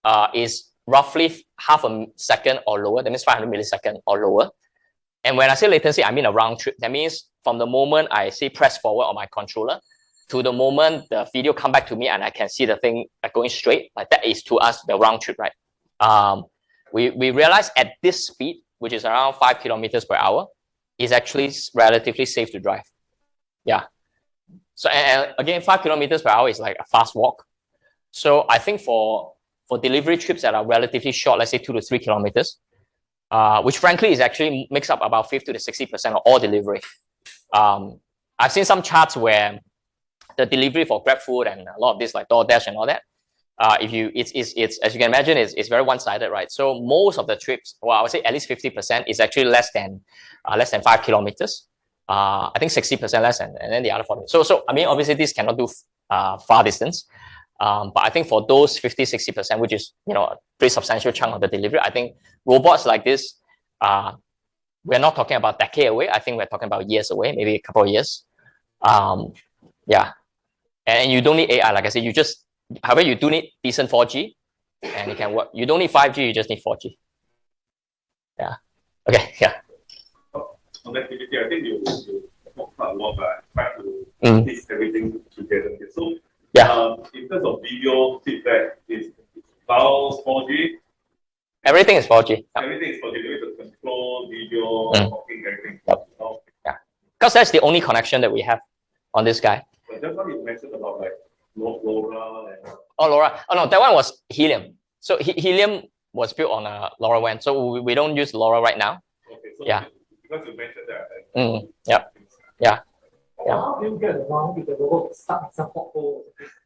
uh, is roughly half a second or lower. That means 500 millisecond or lower. And when I say latency, I mean a round trip. That means from the moment I say press forward on my controller to the moment the video come back to me and I can see the thing going straight, like that is to us the round trip, right? Um, we, we realized at this speed, which is around five kilometers per hour, is actually relatively safe to drive. Yeah. So and again, five kilometers per hour is like a fast walk. So I think for for delivery trips that are relatively short, let's say two to three kilometers, uh, which frankly is actually makes up about 50 to 60% of all delivery. Um, I've seen some charts where the delivery for GrabFood and a lot of this like DoorDash and all that, uh, if you it's, it's it's as you can imagine it's, it's very one-sided right? So most of the trips well i would say at least 50 percent is actually less than uh, less than five kilometers. Uh, i think 60 percent less and, and then the other 40 so so i mean obviously this cannot do uh, far distance um, but i think for those 50 60 percent which is you know a pretty substantial chunk of the delivery i think robots like this uh, we're not talking about decade away i think we're talking about years away maybe a couple of years um, yeah and you don't need ai like i said you just however, you do need decent 4G and it can work. You don't need 5G, you just need 4G. Yeah. Okay, yeah. On activity, I think you, you talk quite a lot, but I try to Mm. piece everything together. So, Yeah. um, in terms of video feedback, is files 4G, Everything is 4G. everything is 4G, there is a control, video, Mm. talking, everything. Yep. Oh, Because that's the only connection that we have on this guy. But just now you mentioned about like LoRa and Oh, LoRa. Oh, no, that one was Helium. So he Helium was built on a LoRa LoRaWAN. So we, we don't use LoRa right now. okay, so Yeah. because you mentioned that. I- Mm, yep. Yeah. Do you get around if the stuck?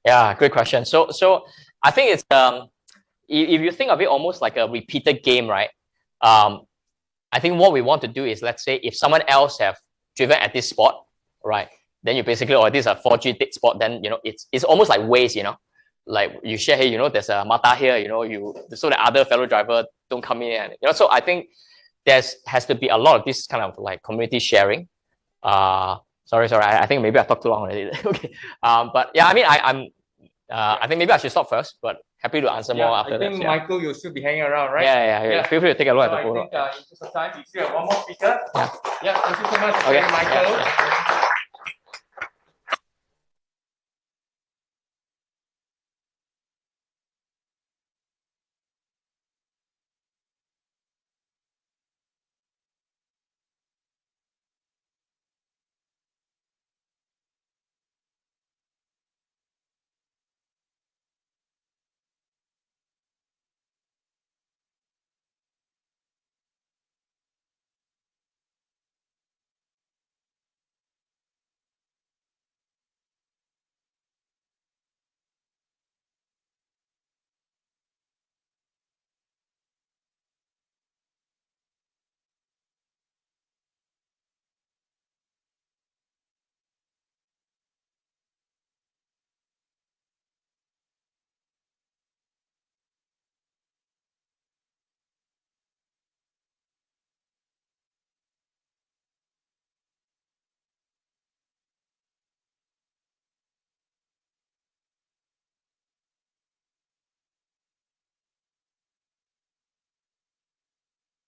Yeah, great question. So, so I think it's um, if, you think of it almost like a repeated game, right? Um, I think what we want to do is, let's say, if someone else have driven at this spot, right? Then you basically, or this is a 4G dead spot, then you know it's it's almost like Waze, you know, like you share here, you know, there's a Mata here, you know, you so the other fellow driver don't come in, and you know. So I think there's has to be a lot of this kind of like community sharing. Uh, sorry, sorry, I, I think maybe I talked too long already. okay, um, but yeah, I mean, I, I'm, uh, I think maybe I should stop first, but happy to answer more Yeah, after I think that. Yeah. Michael, you'll still be hanging around, right? Yeah, yeah, yeah. Feel free to take a look So at I the photo. think uh, in interest of time, we still have one more speaker. Yeah. Yeah, thank you so much, Okay, okay. Michael.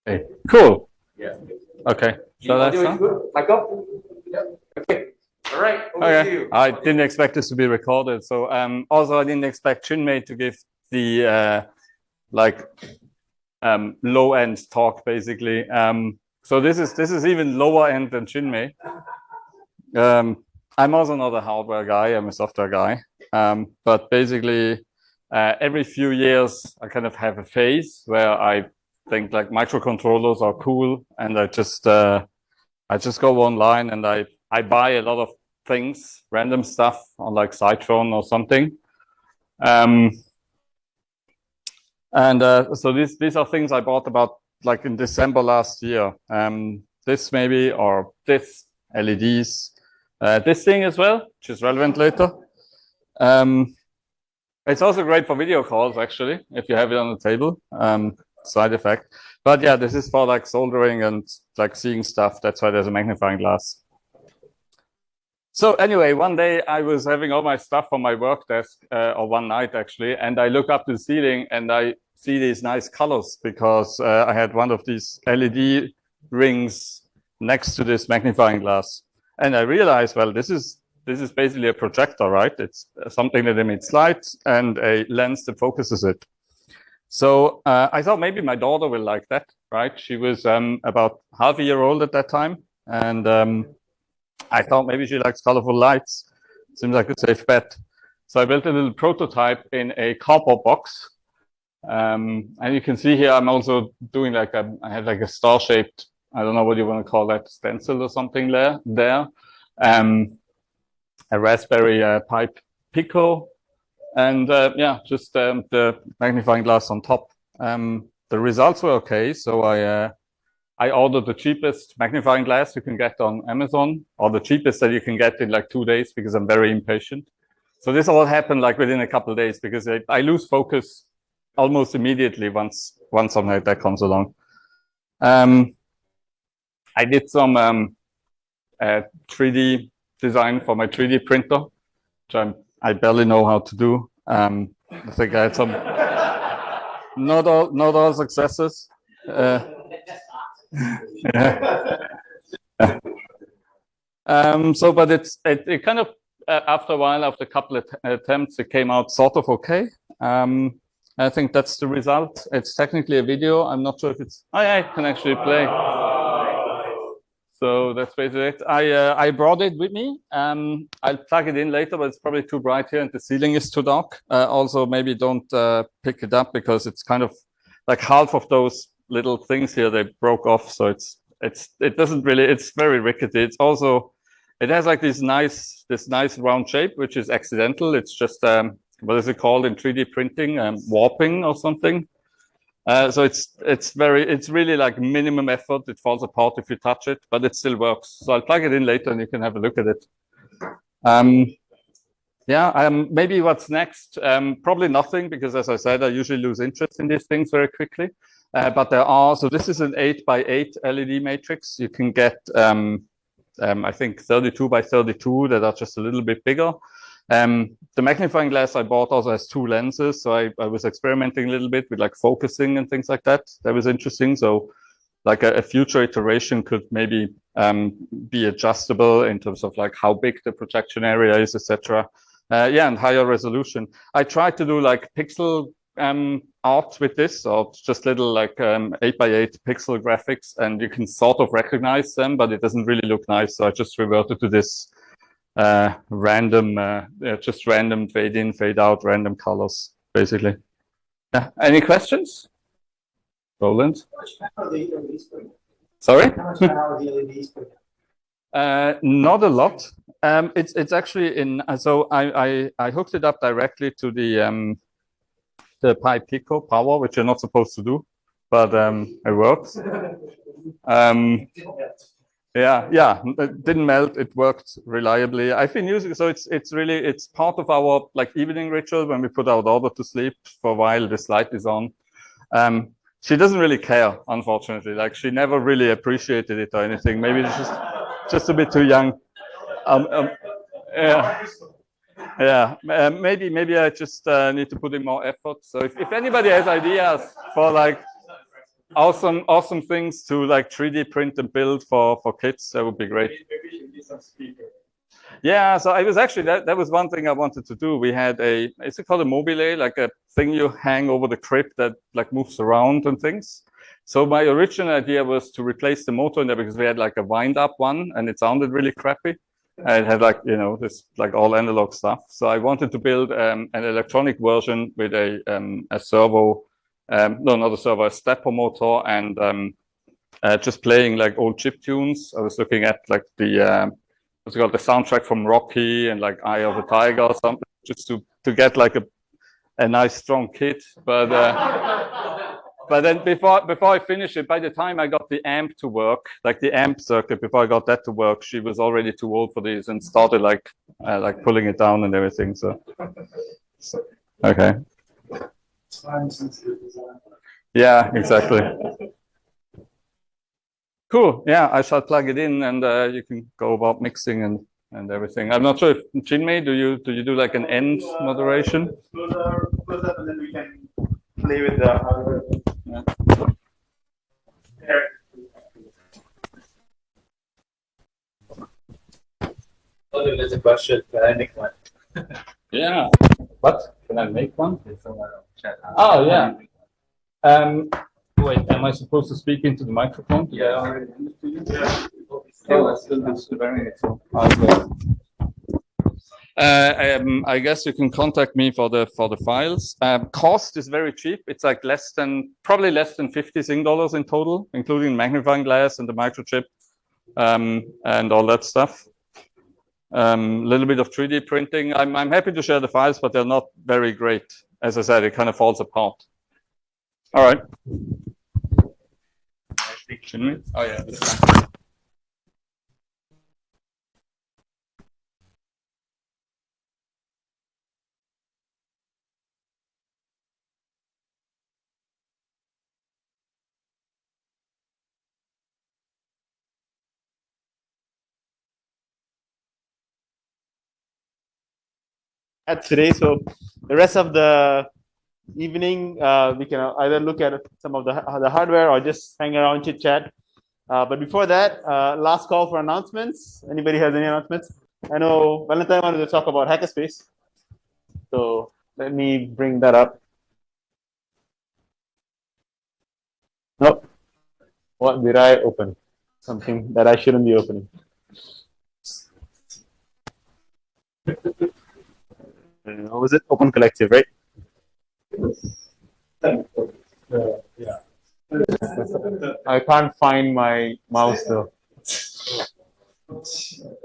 Okay, cool. Yeah. Okay, The so that's done. good? Yeah. Okay, all right, over to Okay, you. I didn't expect this to be recorded. So um, also I didn't expect Chinmay to give the uh, like um, low end talk basically. Um, so this is this is even lower end than Chinmay. Um, I'm also not a hardware guy. I'm a software guy. Um, but basically, uh, every few years I kind of have a phase where I think like microcontrollers are cool, and I just uh, I just go online and I I buy a lot of things, random stuff on like Citron or something. Um, and uh, so these these are things I bought about like in December last year. Um, this maybe or this LEDs, uh, this thing as well, which is relevant later. Um, it's also great for video calls actually, if you have it on the table. Um, side effect, but yeah, this is for like soldering and like seeing stuff. That's why there's a magnifying glass. So anyway, one day I was having all my stuff on my work desk, uh, or one night actually, and I look up to the ceiling and I see these nice colors because uh, I had one of these LED rings next to this magnifying glass, and I realized, well, this is this is basically a projector, right? It's something that emits light and a lens that focuses it. So uh, I thought maybe my daughter will like that, right? She was um, about half a year old at that time. And um, I thought maybe she likes colorful lights. Seems like a safe bet. So I built a little prototype in a cardboard box. Um, and you can see here, I'm also doing like a, I have like a star shaped, I don't know what you want to call that, stencil or something there. there. Um, a Raspberry uh, Pi Pico and uh, yeah, just um, the magnifying glass on top. Um, the results were okay, so I uh, I ordered the cheapest magnifying glass you can get on Amazon, or the cheapest that you can get in like two days because I'm very impatient. So this all happened like within a couple of days because I, I lose focus almost immediately once once something like that comes along. Um, I did some um, uh, 3D design for my 3D printer, which I'm I barely know how to do. Um, I think I had some not all not all successes. Uh, yeah. um, so, but it's it, it kind of uh, after a while, after a couple of attempts, it came out sort of okay. Um, I think that's the result. It's technically a video. I'm not sure if it's. Oh, yeah, I can actually play. So that's basically it. I uh, I brought it with me. Um, I'll plug it in later, but it's probably too bright here and the ceiling is too dark. Uh, also, maybe don't uh, pick it up because it's kind of like half of those little things here they broke off. So it's it's it doesn't really. It's very rickety. It's also it has like this nice this nice round shape, which is accidental. It's just um, what is it called in 3D printing? Um, warping or something. Uh, so it's it's very it's really like minimum effort. It falls apart if you touch it, but it still works. So I'll plug it in later, and you can have a look at it. Um, yeah, um, maybe what's next? Um, probably nothing because, as I said, I usually lose interest in these things very quickly. Uh, but there are so this is an eight by eight LED matrix. You can get um, um, I think 32 by 32 that are just a little bit bigger. Um, the magnifying glass I bought also has two lenses, so I, I was experimenting a little bit with like focusing and things like that. That was interesting. So like a, a future iteration could maybe um, be adjustable in terms of like how big the projection area is, etc. Uh, yeah, and higher resolution. I tried to do like pixel um, art with this, or just little like um, eight by eight pixel graphics, and you can sort of recognize them, but it doesn't really look nice. So I just reverted to this uh, random, uh, just random fade in, fade out, random colors, basically. Yeah. Any questions? Roland? Sorry? uh, not a lot. Um, it's it's actually in. So I, I I hooked it up directly to the um, the Pi Pico power, which you're not supposed to do, but um, it works. Um, yeah, yeah, it didn't melt. It worked reliably. I've been using so it's it's really it's part of our like evening ritual when we put our daughter to sleep for a while. This light is on. Um, she doesn't really care, unfortunately. Like she never really appreciated it or anything. Maybe it's just just a bit too young. Um, um, yeah, yeah. Uh, maybe maybe I just uh, need to put in more effort. So if, if anybody has ideas for like awesome awesome things to like 3D print and build for for kids. That would be great. Yeah, so I was actually that that was one thing I wanted to do. We had a is it called a mobile, like a thing you hang over the crib that like moves around and things. So my original idea was to replace the motor in there because we had like a wind up one and it sounded really crappy. And it had like, you know, this like all analog stuff. So I wanted to build um, an electronic version with a, um, a servo um, no, not a servo, a stepper motor, and um, uh, just playing like old chip tunes. I was looking at like the uh, what's it called, the soundtrack from Rocky and like Eye of the Tiger or something, just to to get like a a nice strong kit. But uh, but then before before I finish it, by the time I got the amp to work, like the amp circuit, before I got that to work, she was already too old for these and started like uh, like pulling it down and everything. So, so okay. Yeah, exactly. Cool. Yeah, I shall plug it in, and uh, you can go about mixing and and everything. I'm not sure if Chinmay, do you do you do like an end moderation? Close up, and then we can play with the algorithm. Yeah. Oh, there's a question. Can I make one? yeah. What? Can I make one? Oh yeah. Um, wait, am I supposed to speak into the microphone? Yeah. Oh, let's do this very so I'll go. Uh, um, I guess you can contact me for the for the files. Um, cost is very cheap. It's like less than probably less than 50 Sing dollars in total, including magnifying glass and the microchip um, and all that stuff. A um, little bit of 3D printing. I'm I'm happy to share the files, but they're not very great. As I said, it kind of falls apart. All right. Oh yeah. At today. So the rest of the evening, uh, we can either look at some of the, the hardware or just hang around, chit chat. Uh, but before that, uh, last call for announcements. Anybody has any announcements? I know Valentine wanted to talk about Hackerspace. So let me bring that up. Nope. What did I open? Something that I shouldn't be opening. What was it? Open Collective, right? yeah. I can't find my mouse though.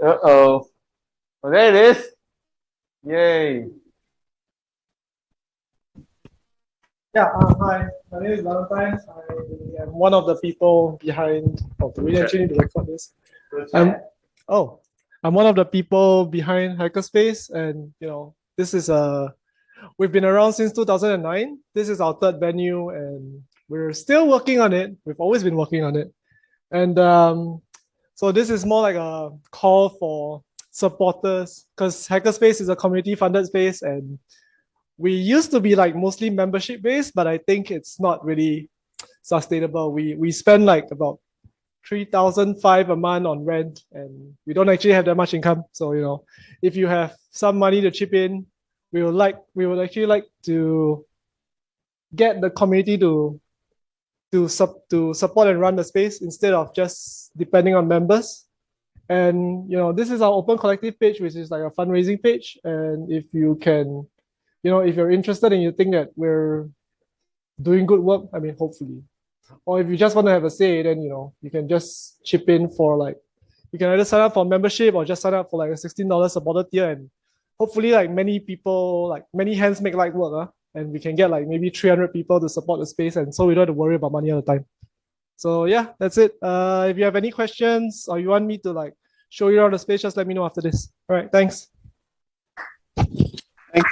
Uh oh. Oh, there it is. Yay. Yeah, uh, hi. My name is Valentine. I am one of the people behind. Oh, do we actually need to record this? I'm, oh, I'm one of the people behind Hackerspace, and you know, this is a. We've been around since 2009. This is our third venue, and we're still working on it. We've always been working on it, and um, so this is more like a call for supporters because Hackerspace is a community-funded space, and we used to be like mostly membership based, but I think it's not really sustainable. We we spend like about three thousand five a month on rent, and we don't actually have that much income. So you know, if you have some money to chip in, we would like we would actually like to get the community to to sub to support and run the space instead of just depending on members. And you know, this is our open collective page, which is like a fundraising page. And if you can you know, if you're interested and you think that we're doing good work, I mean, hopefully, or if you just want to have a say, then you know, you can just chip in for like, you can either sign up for membership or just sign up for like a sixteen dollars supporter tier, and hopefully, like many people, like many hands make light work, huh? and we can get like maybe three hundred people to support the space, and so we don't have to worry about money all the time. So yeah, that's it. Uh, if you have any questions or you want me to like show you around the space, just let me know after this. All right, thanks. Thanks.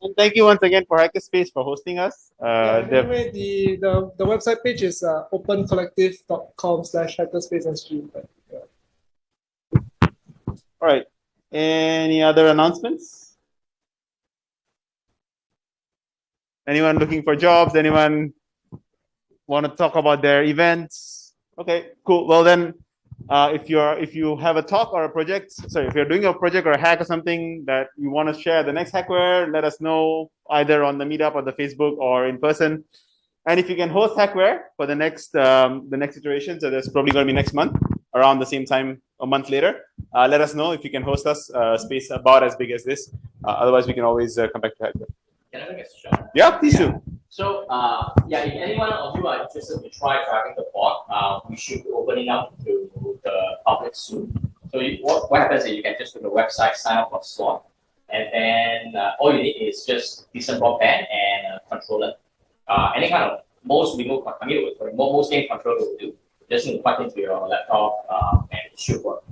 And thank you once again for Hackerspace for hosting us. Uh, Yeah, the- anyway, the, the, the website page is uh, opencollective.com slash hackerspace.sg. But, yeah. all right. Any other announcements? Anyone looking for jobs? Anyone want to talk about their events? Okay, cool. Well then, uh, if you're if you have a talk or a project, sorry, if you're doing a project or a hack or something that you want to share the next hackware, let us know either on the meetup or the Facebook or in person. And if you can host hackware for the next um, the next iteration, so that's probably going to be next month around the same time a month later. Uh, let us know if you can host us uh, space about as big as this. Uh, otherwise, we can always uh, come back to hackware. Can I a? Yeah, please do. So, uh, yeah, if anyone of you are interested to try driving the bot, uh, we should be opening up to the public soon. So you, what, what happens is you can just go to the website, sign up for a slot, and then uh, all you need is just decent broadband and a controller. Uh, any kind of most remote, I mean, sorry, most game controller will do. Just need to plug into your laptop uh, and it should work.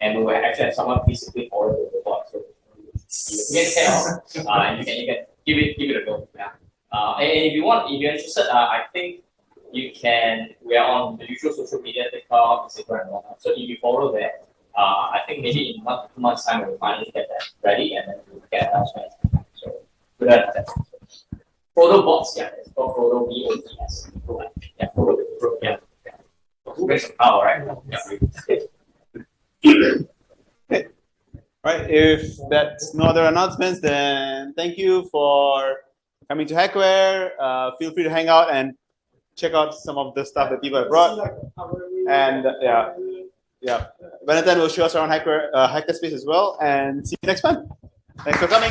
And we will actually have someone physically follow the bot. So you can tell, uh, and you can, you can give it, give it a go. Yeah. Uh, and if you want, if you're interested, uh, I think you can. We are on the usual social media, TikTok, Instagram, and whatnot. So if you follow that, uh, I think maybe in one two months' time we'll finally get that ready, and then we'll get announcement. So good that. Photo bots, yeah, it's called photo B O T S. Yeah, photo, photo, yeah. Who makes power, right? Yeah. Right. If that's no other announcements, then thank you for coming to Hackware. Uh, feel free to hang out and check out some of the stuff that people have brought. And uh, yeah, yeah. Valentine will show us around Hackware, uh, Hackerspace as well. And see you next time. Thanks for coming.